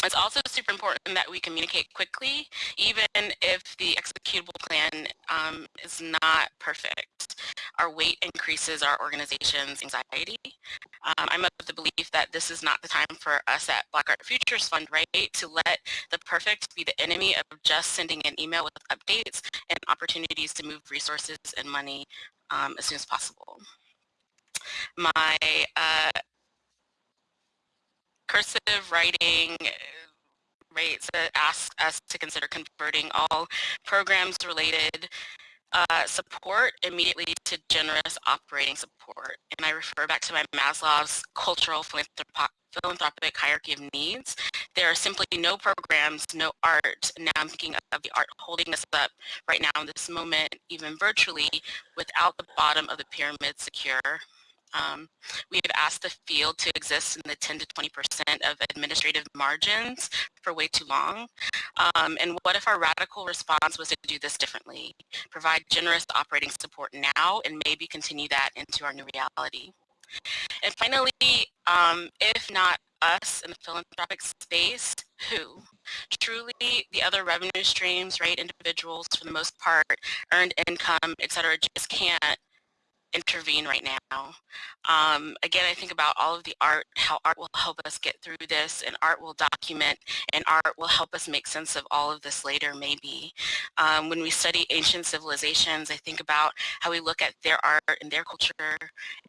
it's also super important that we communicate quickly, even if the executable plan um, is not perfect. Our weight increases our organization's anxiety. Um, I'm of the belief that this is not the time for us at Black Art Futures Fund, right, to let the perfect be the enemy of just sending an email with updates and opportunities to move resources and money um, as soon as possible. My uh, cursive writing rates that ask us to consider converting all programs related uh, support immediately to generous operating support. And I refer back to my Maslow's cultural philanthropic hierarchy of needs. There are simply no programs, no art. Now I'm thinking of the art holding us up right now in this moment, even virtually, without the bottom of the pyramid secure. Um, we have asked the field to exist in the 10 to 20% of administrative margins for way too long. Um, and what if our radical response was to do this differently? Provide generous operating support now and maybe continue that into our new reality. And finally, um, if not us in the philanthropic space, who? Truly, the other revenue streams, right, individuals for the most part, earned income, et cetera, just can't intervene right now. Um, again, I think about all of the art, how art will help us get through this and art will document and art will help us make sense of all of this later maybe. Um, when we study ancient civilizations, I think about how we look at their art and their culture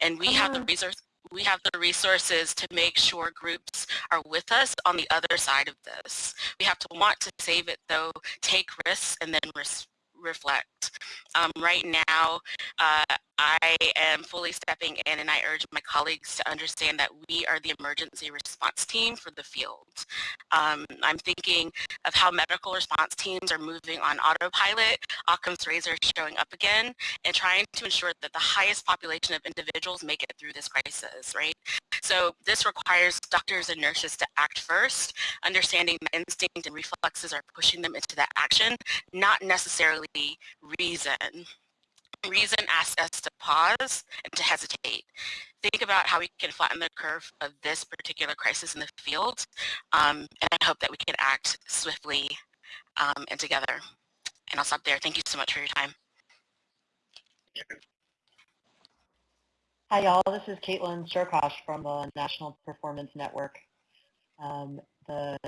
and we have the resource we have the resources to make sure groups are with us on the other side of this. We have to want to save it though, take risks and then res reflect. Um, right now, uh, I am fully stepping in and I urge my colleagues to understand that we are the emergency response team for the field. Um, I'm thinking of how medical response teams are moving on autopilot, Occam's razor showing up again, and trying to ensure that the highest population of individuals make it through this crisis, right? So this requires doctors and nurses to act first, understanding that instinct and reflexes are pushing them into that action, not necessarily reason. Reason asks us to pause and to hesitate. Think about how we can flatten the curve of this particular crisis in the field, um, and I hope that we can act swiftly um, and together. And I'll stop there. Thank you so much for your time. Hi, y'all. This is Caitlin Strokosch from the National Performance Network. Um, the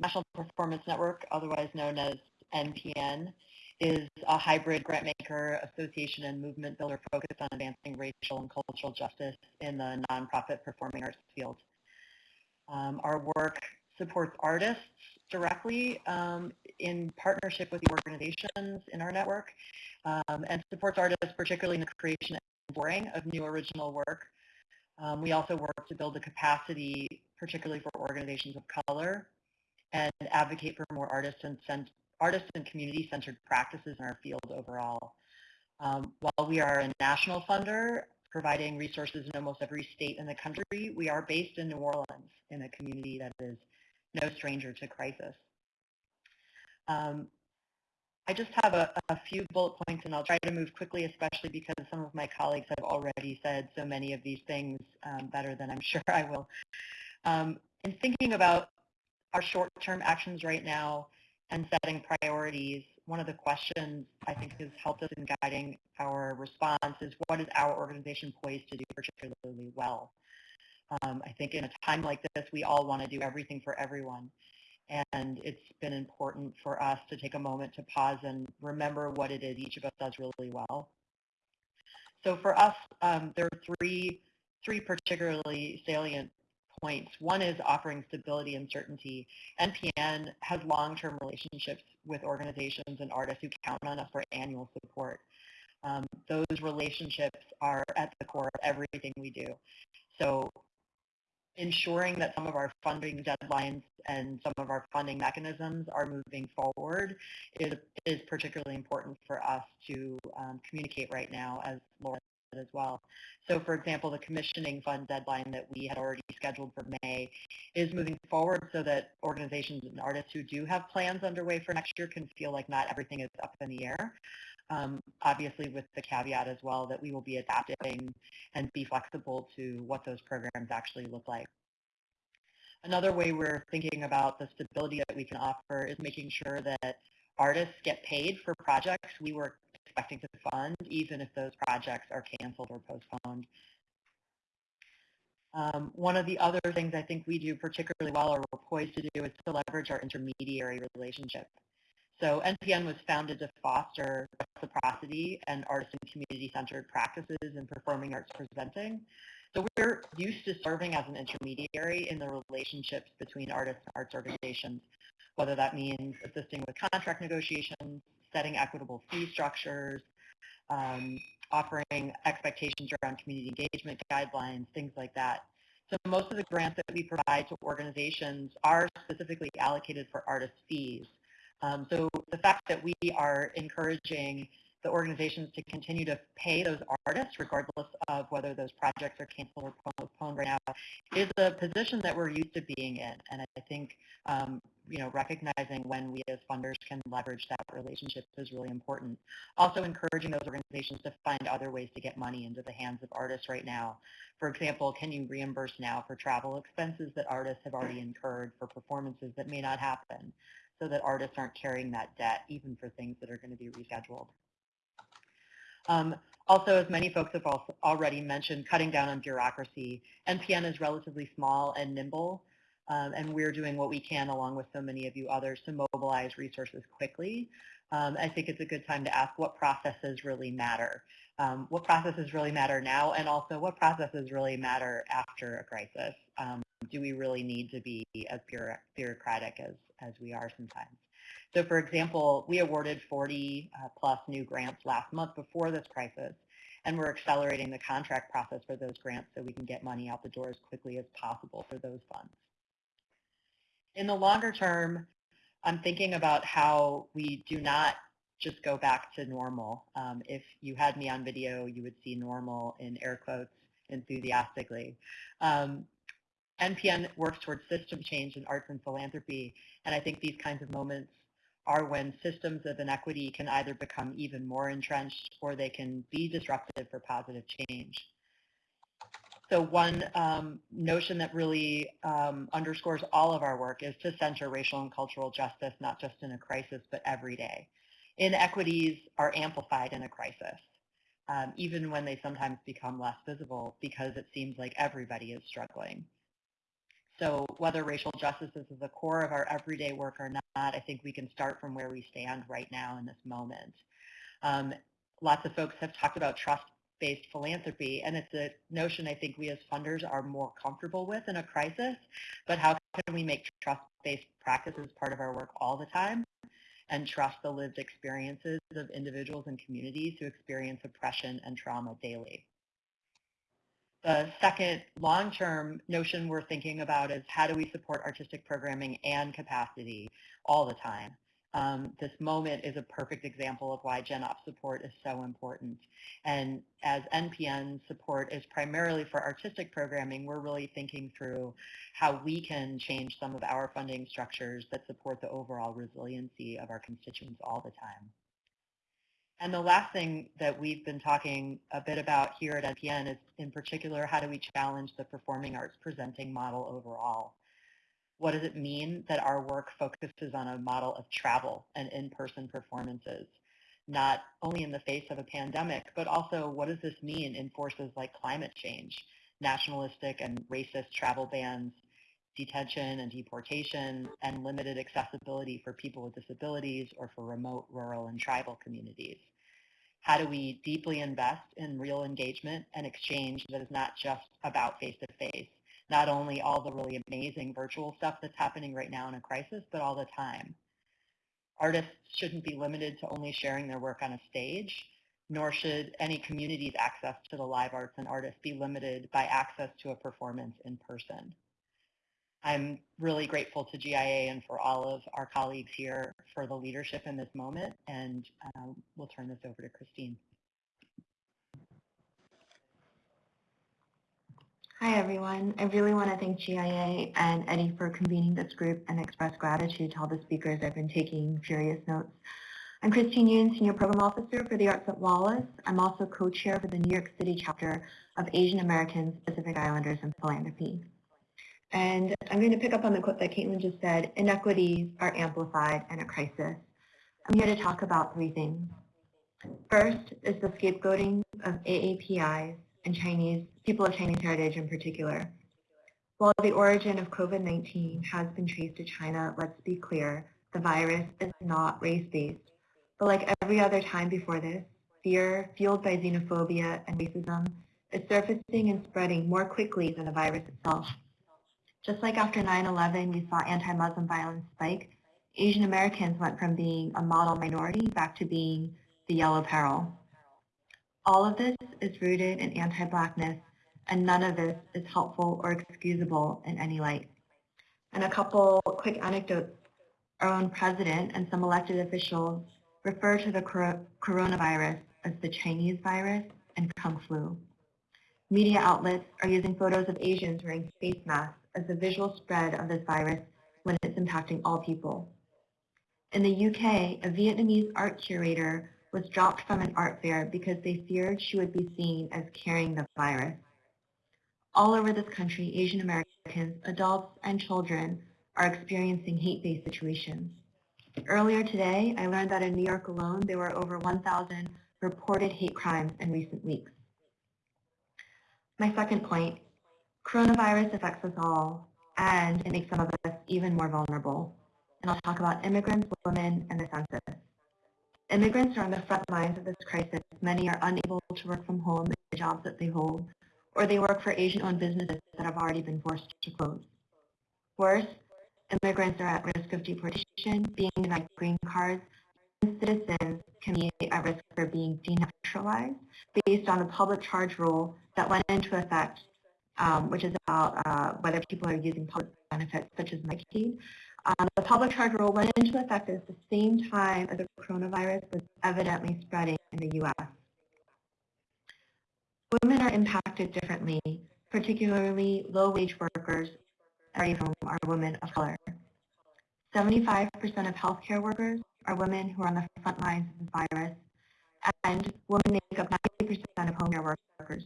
National Performance Network, otherwise known as NPN, is a hybrid grantmaker association and movement builder focused on advancing racial and cultural justice in the nonprofit performing arts field. Um, our work supports artists directly um, in partnership with the organizations in our network um, and supports artists particularly in the creation boring of new original work. Um, we also work to build the capacity particularly for organizations of color and advocate for more artists and artist and community-centered practices in our field overall. Um, while we are a national funder, providing resources in almost every state in the country, we are based in New Orleans in a community that is no stranger to crisis. Um, I just have a, a, few bullet points and I'll try to move quickly, especially because some of my colleagues have already said so many of these things um, better than I'm sure I will. Um, in thinking about our short-term actions right now, and setting priorities, one of the questions I think has helped us in guiding our response is what is our organization poised to do particularly well? Um, I think in a time like this, we all want to do everything for everyone. And it's been important for us to take a moment to pause and remember what it is each of us does really well. So for us, um, there are three, three particularly salient points. One is offering stability and certainty. NPN has long-term relationships with organizations and artists who count on us for annual support. Um, those relationships are at the core of everything we do. So ensuring that some of our funding deadlines and some of our funding mechanisms are moving forward is, is particularly important for us to um, communicate right now, as Laura said as well. So for example, the commissioning fund deadline that we had already scheduled for May is moving forward so that organizations and artists who do have plans underway for next year can feel like not everything is up in the air. Um, obviously with the caveat as well that we will be adapting and be flexible to what those programs actually look like. Another way we're thinking about the stability that we can offer is making sure that artists get paid for projects we were expecting to fund, even if those projects are canceled or postponed. Um, one of the other things I think we do particularly well or we're poised to do is to leverage our intermediary relationship. So NPN was founded to foster reciprocity and artist and community-centered practices in performing arts presenting. So we're used to serving as an intermediary in the relationships between artists and arts organizations, whether that means assisting with contract negotiations, setting equitable fee structures, um, offering expectations around community engagement guidelines, things like that. So most of the grants that we provide to organizations are specifically allocated for artist fees. Um, so the fact that we are encouraging the organizations to continue to pay those artists regardless of whether those projects are canceled or postponed right now is a position that we're used to being in. And I think, um, you know, recognizing when we as funders can leverage that relationship is really important. Also encouraging those organizations to find other ways to get money into the hands of artists right now. For example, can you reimburse now for travel expenses that artists have already incurred for performances that may not happen? So that artists aren't carrying that debt even for things that are going to be rescheduled. Um, also, as many folks have already mentioned, cutting down on bureaucracy. NPN is relatively small and nimble, um, and we're doing what we can along with so many of you others to mobilize resources quickly. Um, I think it's a good time to ask what processes really matter. Um, what processes really matter now, and also what processes really matter after a crisis. Um, do we really need to be as bureaucratic as, as we are sometimes? So for example, we awarded 40 uh, plus new grants last month before this crisis, and we're accelerating the contract process for those grants so we can get money out the door as quickly as possible for those funds. In the longer term, I'm thinking about how we do not just go back to normal. Um, if you had me on video, you would see normal in air quotes enthusiastically. Um, NPN works towards system change in arts and philanthropy, and I think these kinds of moments are when systems of inequity can either become even more entrenched or they can be disruptive for positive change. So one um, notion that really um, underscores all of our work is to center racial and cultural justice, not just in a crisis, but every day. Inequities are amplified in a crisis, um, even when they sometimes become less visible because it seems like everybody is struggling. So whether racial justice is at the core of our everyday work or not, I think we can start from where we stand right now in this moment. Um, lots of folks have talked about trust-based philanthropy, and it's a notion I think we as funders are more comfortable with in a crisis, but how can we make trust-based practices part of our work all the time and trust the lived experiences of individuals and communities who experience oppression and trauma daily? The second long-term notion we're thinking about is how do we support artistic programming and capacity all the time. Um, this moment is a perfect example of why GenOps support is so important. And as NPN support is primarily for artistic programming, we're really thinking through how we can change some of our funding structures that support the overall resiliency of our constituents all the time. And the last thing that we've been talking a bit about here at NPN is in particular, how do we challenge the performing arts presenting model overall? What does it mean that our work focuses on a model of travel and in-person performances, not only in the face of a pandemic, but also what does this mean in forces like climate change, nationalistic and racist travel bans, detention and deportation, and limited accessibility for people with disabilities or for remote, rural, and tribal communities? How do we deeply invest in real engagement and exchange that is not just about face-to-face? Not only all the really amazing virtual stuff that's happening right now in a crisis, but all the time. Artists shouldn't be limited to only sharing their work on a stage, nor should any community's access to the live arts and artists be limited by access to a performance in person. I'm really grateful to GIA and for all of our colleagues here for the leadership in this moment, and um, we'll turn this over to Christine. Hi, everyone. I really want to thank GIA and Eddie for convening this group and express gratitude to all the speakers. I've been taking furious notes. I'm Christine Yoon, Senior Program Officer for the Arts at Wallace. I'm also co-chair for the New York City chapter of Asian Americans, Pacific Islanders, and Philanthropy. And I'm going to pick up on the quote that Caitlin just said, inequities are amplified in a crisis. I'm here to talk about three things. First is the scapegoating of AAPIs and Chinese, people of Chinese heritage in particular. While the origin of COVID-19 has been traced to China, let's be clear, the virus is not race-based. But like every other time before this, fear fueled by xenophobia and racism is surfacing and spreading more quickly than the virus itself. Just like after 9-11, we saw anti-Muslim violence spike, Asian Americans went from being a model minority back to being the yellow peril. All of this is rooted in anti-blackness, and none of this is helpful or excusable in any light. And a couple quick anecdotes. Our own president and some elected officials refer to the coronavirus as the Chinese virus and Kung flu. Media outlets are using photos of Asians wearing face masks as the visual spread of this virus when it's impacting all people. In the UK, a Vietnamese art curator was dropped from an art fair because they feared she would be seen as carrying the virus. All over this country, Asian Americans, adults, and children are experiencing hate-based situations. Earlier today, I learned that in New York alone, there were over 1,000 reported hate crimes in recent weeks. My second point, coronavirus affects us all, and it makes some of us even more vulnerable. And I'll talk about immigrants, women, and the census. Immigrants are on the front lines of this crisis. Many are unable to work from home in the jobs that they hold, or they work for Asian-owned businesses that have already been forced to close. Worse, immigrants are at risk of deportation, being denied green cards, and citizens can be at risk for being denaturalized based on the public charge rule that went into effect, um, which is about uh, whether people are using public benefits such as Medicaid. Um, the public charge rule went into effect at the same time as the coronavirus was evidently spreading in the U.S. Women are impacted differently, particularly low-wage workers, many of whom are women of color. 75% of healthcare workers are women who are on the front lines of the virus, and women make up 90% of home care workers.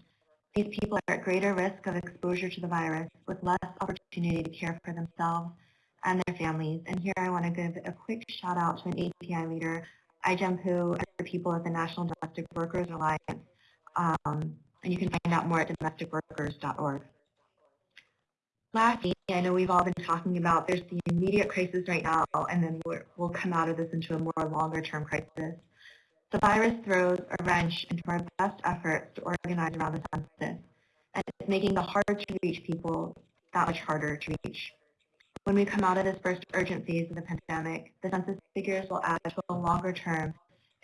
These people are at greater risk of exposure to the virus with less opportunity to care for themselves and their families. And here I want to give a quick shout out to an API leader, Ai-jen Poo, and the people at the National Domestic Workers Alliance. Um, and you can find out more at domesticworkers.org. Lastly, I know we've all been talking about there's the immediate crisis right now, and then we will come out of this into a more longer-term crisis. The virus throws a wrench into our best efforts to organize around the census, and it's making the hard-to-reach people that much harder to reach. When we come out of this first urgent phase of the pandemic, the census figures will add to a longer-term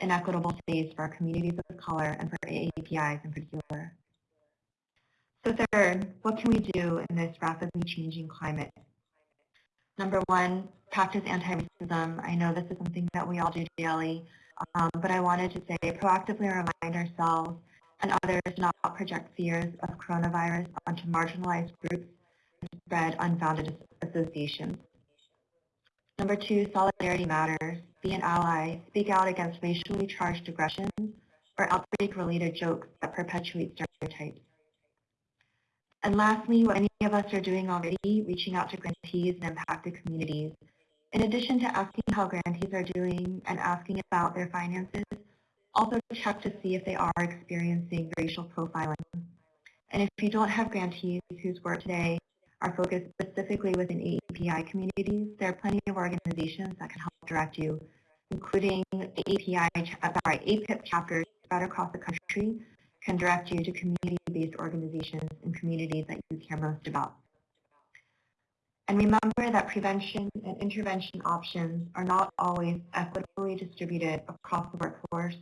inequitable phase for our communities of color and for AAPIs in particular. So third, what can we do in this rapidly changing climate? Number one, practice anti-racism. I know this is something that we all do daily, um, but I wanted to say proactively remind ourselves and others not to not project fears of coronavirus onto marginalized groups spread unfounded associations. Number two, solidarity matters. Be an ally. Speak out against racially charged aggressions or outbreak-related jokes that perpetuate stereotypes. And lastly, what many of us are doing already, reaching out to grantees and impacted communities. In addition to asking how grantees are doing and asking about their finances, also check to see if they are experiencing racial profiling. And if you don't have grantees whose work today are focused specifically within API communities, there are plenty of organizations that can help direct you, including API, uh, sorry, APIP chapters spread across the country can direct you to community-based organizations and communities that you care most about. And remember that prevention and intervention options are not always equitably distributed across the workforce,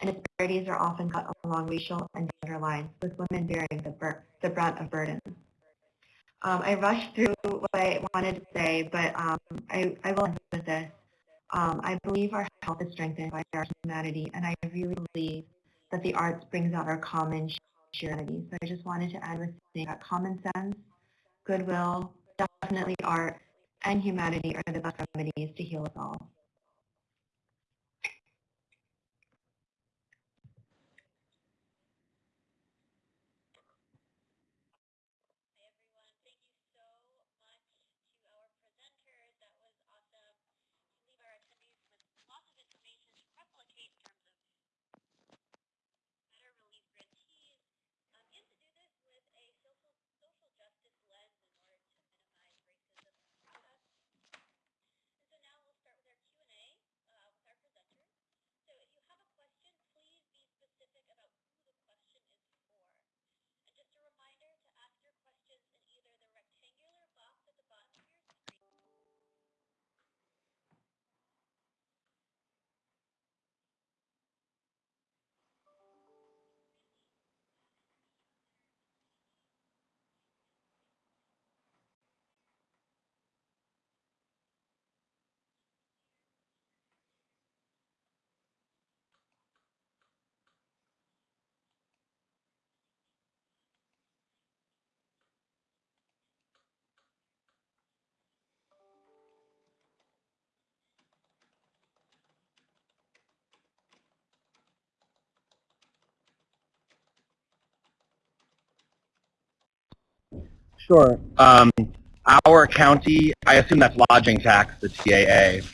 and disparities are often cut along racial and gender lines, with women bearing the, the brunt of burdens. Um, I rushed through what I wanted to say, but um, I, I will end with this. Um, I believe our health is strengthened by our humanity, and I really believe that the arts brings out our common humanity. So I just wanted to end with saying that common sense, goodwill, definitely art, and humanity are the best remedies to heal us all. Sure. Um, our county, I assume that's lodging tax, the TAA.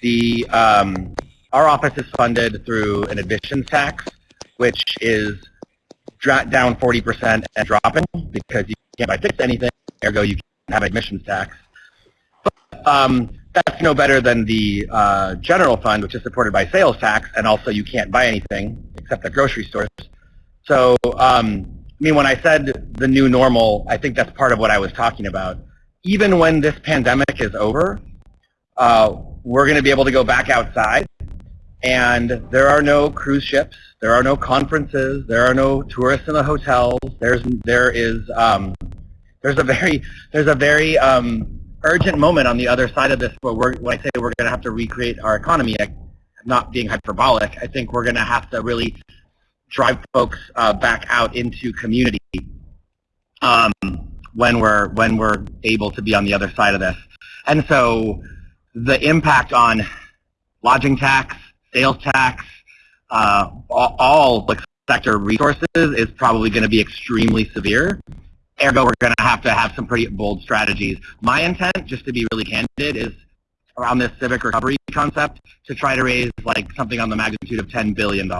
The um, our office is funded through an admissions tax, which is down 40% and dropping because you can't buy tickets anything. Ergo, you can't have admissions tax. But, um, that's no better than the uh, general fund, which is supported by sales tax, and also you can't buy anything except at grocery stores. So um, mean, when I said the new normal, I think that's part of what I was talking about. Even when this pandemic is over, uh, we're going to be able to go back outside, and there are no cruise ships, there are no conferences, there are no tourists in the hotels. There's there is um, there's a very there's a very um, urgent moment on the other side of this where we're, when I say we're going to have to recreate our economy, not being hyperbolic, I think we're going to have to really drive folks uh, back out into community um, when we're when we're able to be on the other side of this. And so the impact on lodging tax, sales tax, uh, all, like sector resources is probably going to be extremely severe. Ergo, we're going to have to have some pretty bold strategies. My intent, just to be really candid, is around this civic recovery concept to try to raise like something on the magnitude of $10 billion.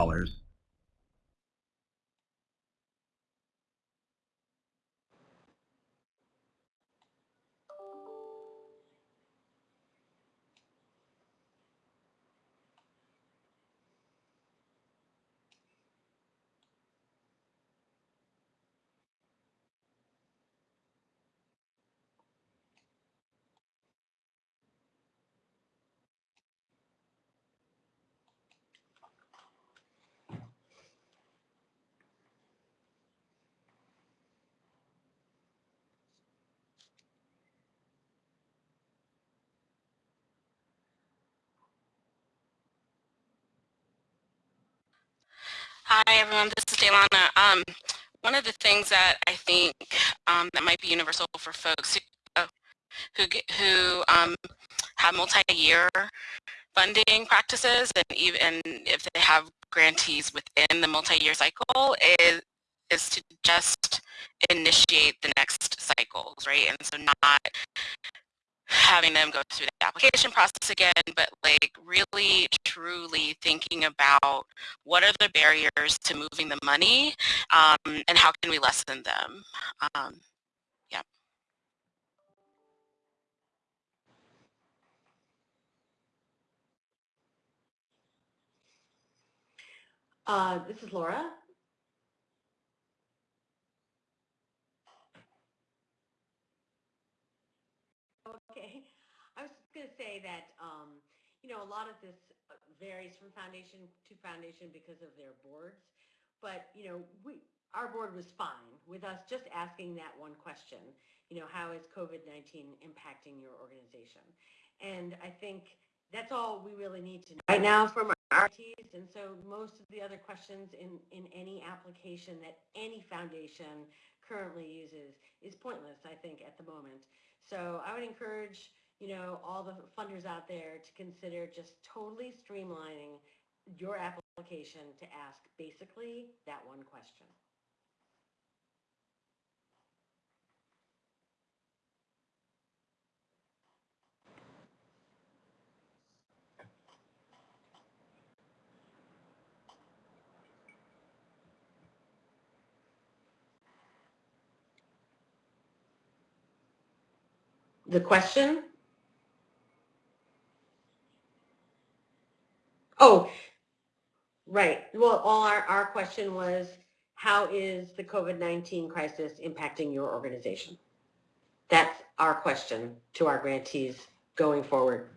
Hi, everyone. This is DéLana. Um, one of the things that I think um, that might be universal for folks who, uh, who, who um, have multi-year funding practices, and even if they have grantees within the multi-year cycle, is is to just initiate the next cycles, right? And so not having them go through the application process again, but like really truly thinking about what are the barriers to moving the money um, and how can we lessen them. Um. Uh, this is Laura. Okay. I was going to say that, um, you know, a lot of this varies from foundation to foundation because of their boards. But, you know, we, our board was fine with us just asking that one question. You know, how is COVID-19 impacting your organization? And I think that's all we really need to know right now from our RTs. And so most of the other questions in, in any application that any foundation currently uses is pointless, I think, at the moment. So I would encourage, you know, all the funders out there to consider just totally streamlining your application to ask basically that one question. The question? Oh, right. Well, all our, our question was, how is the COVID-19 crisis impacting your organization? That's our question to our grantees going forward.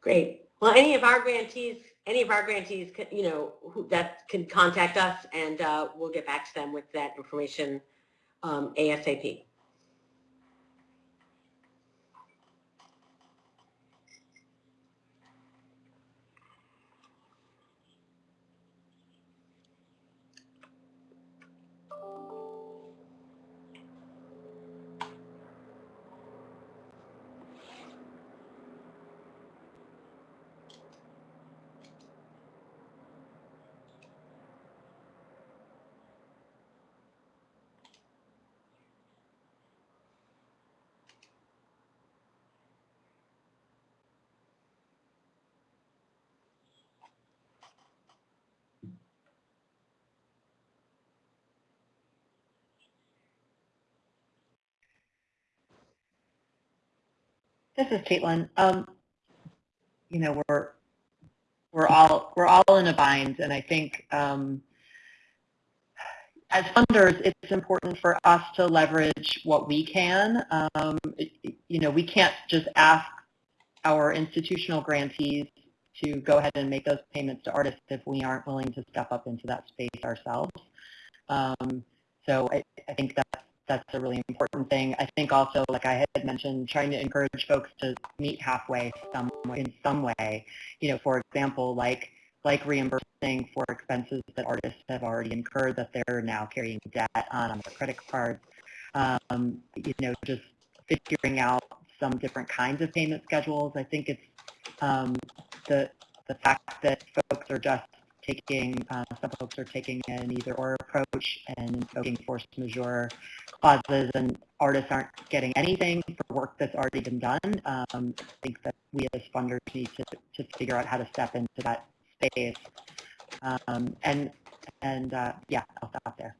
Great. Well, any of our grantees, any of our grantees, can, you know, who, that can contact us and uh, we'll get back to them with that information um, ASAP. This is Caitlin. Um, you know, we're we're all we're all in a bind, and I think um, as funders, it's important for us to leverage what we can. Um, it- you know, we can't just ask our institutional grantees to go ahead and make those payments to artists if we aren't willing to step up into that space ourselves. Um, so I, I think that's that's a really important thing. I think also, like I had mentioned, trying to encourage folks to meet halfway some in some way. You know, for example, like like reimbursing for expenses that artists have already incurred that they're now carrying debt on on their credit cards. Um, you know, just figuring out some different kinds of payment schedules. I think it's um, the the fact that folks are just taking, uh, some folks are taking an either or approach and invoking force majeure clauses and artists aren't getting anything for work that's already been done. Um, I think that we as funders need to, to figure out how to step into that space. Um, and and uh, yeah, I'll stop there.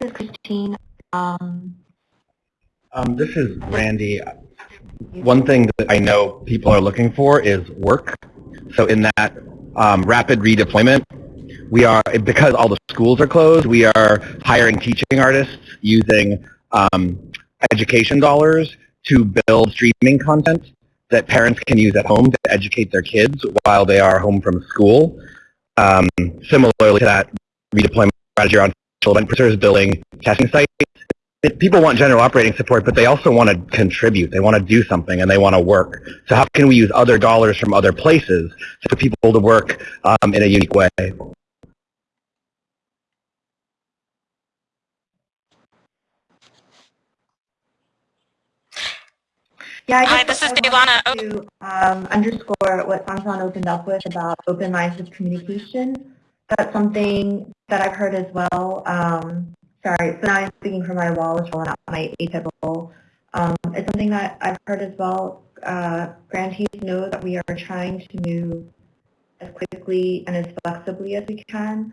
This is Christine. Um, Um, this is Randy. One thing that I know people are looking for is work. So in that um, rapid redeployment, we are, because all the schools are closed, we are hiring teaching artists using um, education dollars to build streaming content that parents can use at home to educate their kids while they are home from school. Um, similarly to that redeployment strategy around children producers building testing sites it, people want general operating support, but they also want to contribute. They want to do something and they want to work. So how can we use other dollars from other places for people to work um, in a unique way? Yeah, I Hi, this is I DéLana. wanted to um, underscore what San San opened up with about open lines of communication. That's something that I've heard as well. Um, sorry, so now I'm speaking from my wall as well, not my role. Um, it's something that I've heard as well. Uh, grantees know that we are trying to move as quickly and as flexibly as we can.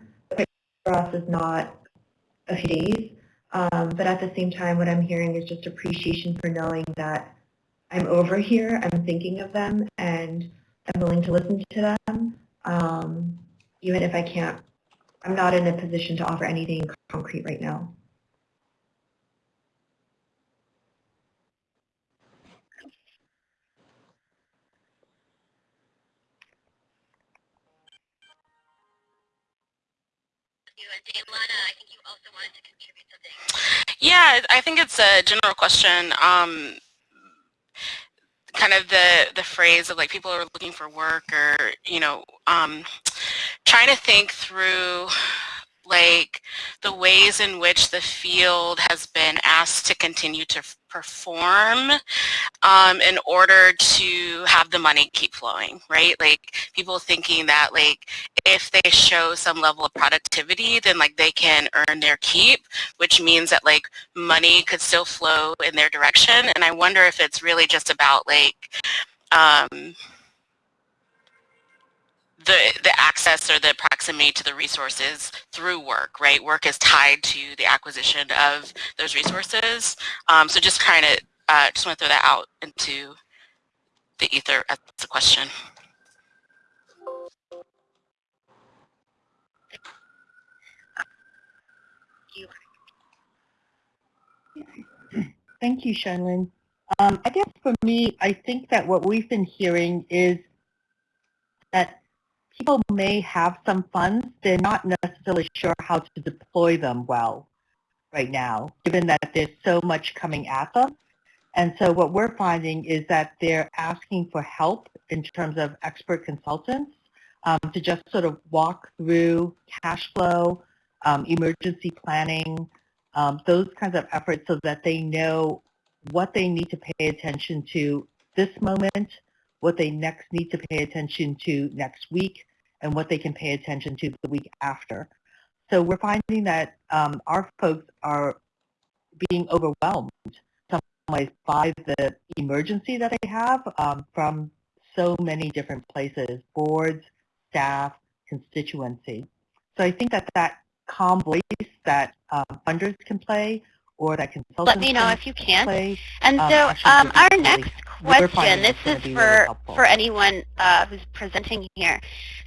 For us is not a few days. Um, but at the same time, what I'm hearing is just appreciation for knowing that I'm over here, I'm thinking of them, and I'm willing to listen to them, um, even if I can't, I'm not in a position to offer anything concrete right now. Yeah, I think it's a general question. Um, kind of the the phrase of like people are looking for work or you know um, trying to think through like the ways in which the field has been asked to continue to perform um, in order to have the money keep flowing, right? Like people thinking that like if they show some level of productivity, then like they can earn their keep, which means that like money could still flow in their direction. And I wonder if it's really just about like um, the the access or the proximity to the resources through work, right? Work is tied to the acquisition of those resources. Um, so just kind of uh, just want to throw that out into the ether as a question. Thank you, Shanlin. Um, I guess for me, I think that what we've been hearing is that people may have some funds, they're not necessarily sure how to deploy them well right now, given that there's so much coming at them. And so what we're finding is that they're asking for help in terms of expert consultants um, to just sort of walk through cash flow, um, emergency planning, um, those kinds of efforts so that they know what they need to pay attention to this moment, what they next need to pay attention to next week, and what they can pay attention to the week after. So we're finding that um, our folks are being overwhelmed some ways by the emergency that they have um, from so many different places, boards, staff, constituency. So I think that that calm voice that um, funders can play or that consultants Let me know if you can. Play, and um, so um, our next question, this is for, really for anyone uh, who's presenting here.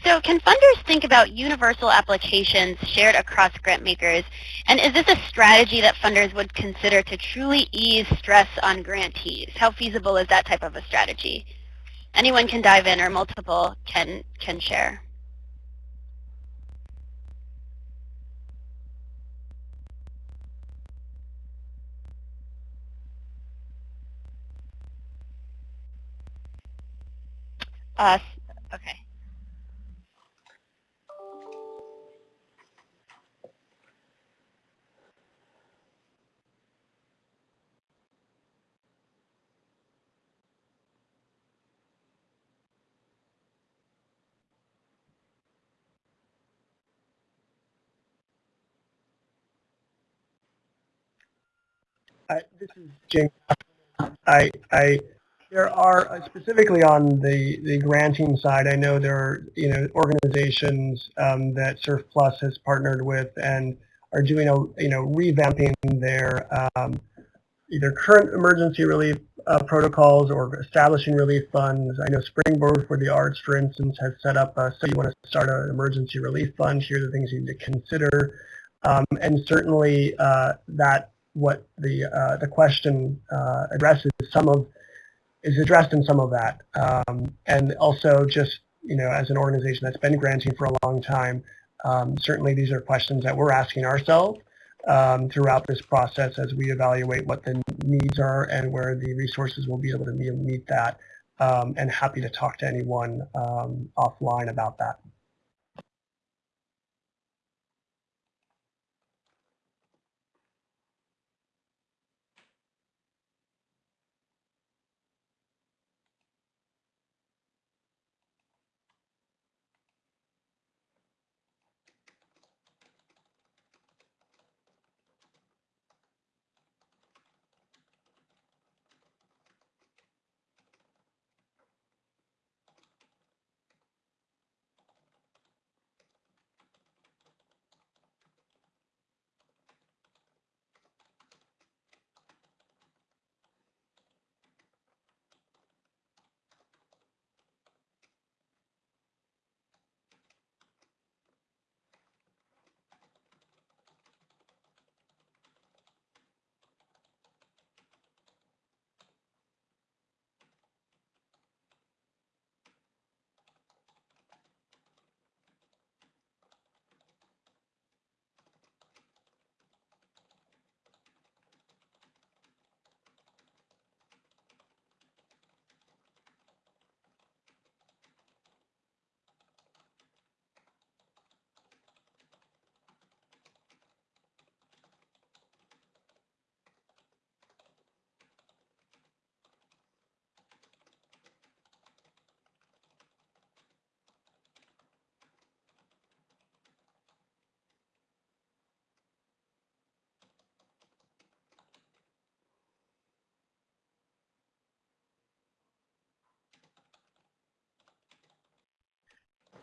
So can funders think about universal applications shared across grant makers? And is this a strategy that funders would consider to truly ease stress on grantees? How feasible is that type of a strategy? Anyone can dive in or multiple can, can share. Us. Okay. I, this is James. I, I there are uh, specifically on the the granting side. I know there are you know organizations um, that CERF+ has partnered with and are doing a you know revamping their um, either current emergency relief uh, protocols or establishing relief funds. I know Springboard for the Arts, for instance, has set up a, so you want to start an emergency relief fund. Here are the things you need to consider. Um, and certainly uh, that what the uh, the question uh, addresses some of is addressed in some of that. Um, and also just, you know, as an organization that's been granting for a long time, um, certainly these are questions that we're asking ourselves. um, throughout this process as we evaluate what the needs are and where the resources will be able to meet, meet that. Um, and happy to talk to anyone um, offline about that.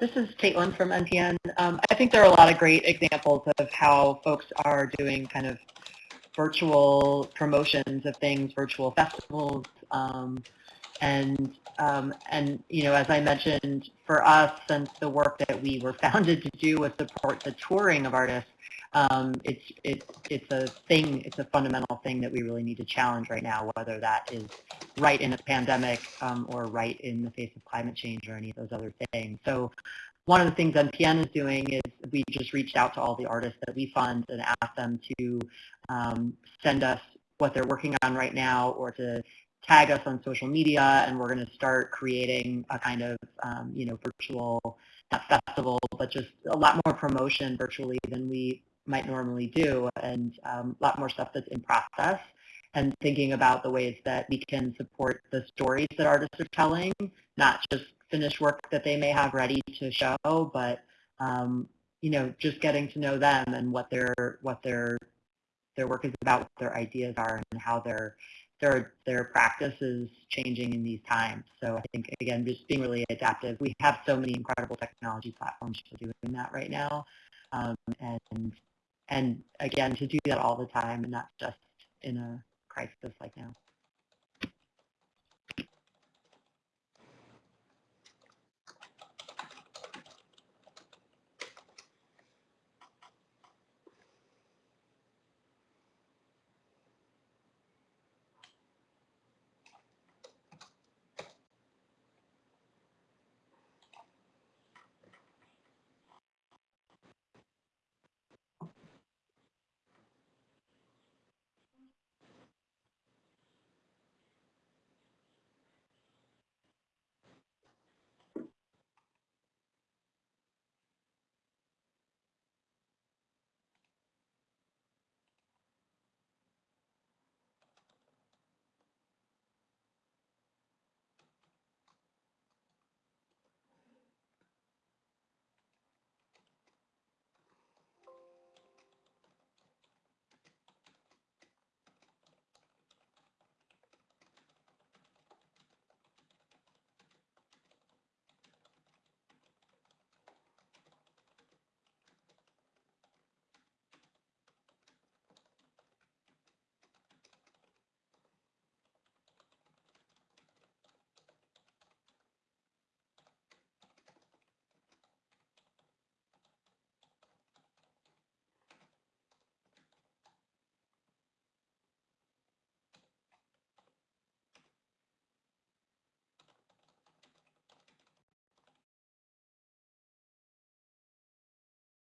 This is Caitlin from NPN. Um, I think there are a lot of great examples of how folks are doing kind of virtual promotions of things, virtual festivals, um, and um, and you know, as I mentioned, for us, since the work that we were founded to do was support the touring of artists, um, it's it's it's a thing, it's a fundamental thing that we really need to challenge right now, whether that is right in a pandemic um, or right in the face of climate change or any of those other things. So one of the things NPN is doing is we just reached out to all the artists that we fund and asked them to um, send us what they're working on right now or to tag us on social media and we're going to start creating a kind of um, you know virtual not festival but just a lot more promotion virtually than we might normally do and um, a lot more stuff that's in process and thinking about the ways that we can support the stories that artists are telling, not just finished work that they may have ready to show, but um, you know, just getting to know them and what their what their their work is about, what their ideas are, and how their their their practice is changing in these times. So I think again, just being really adaptive. We have so many incredible technology platforms for doing that right now, um, and and again, to do that all the time and not just in a crisis like now.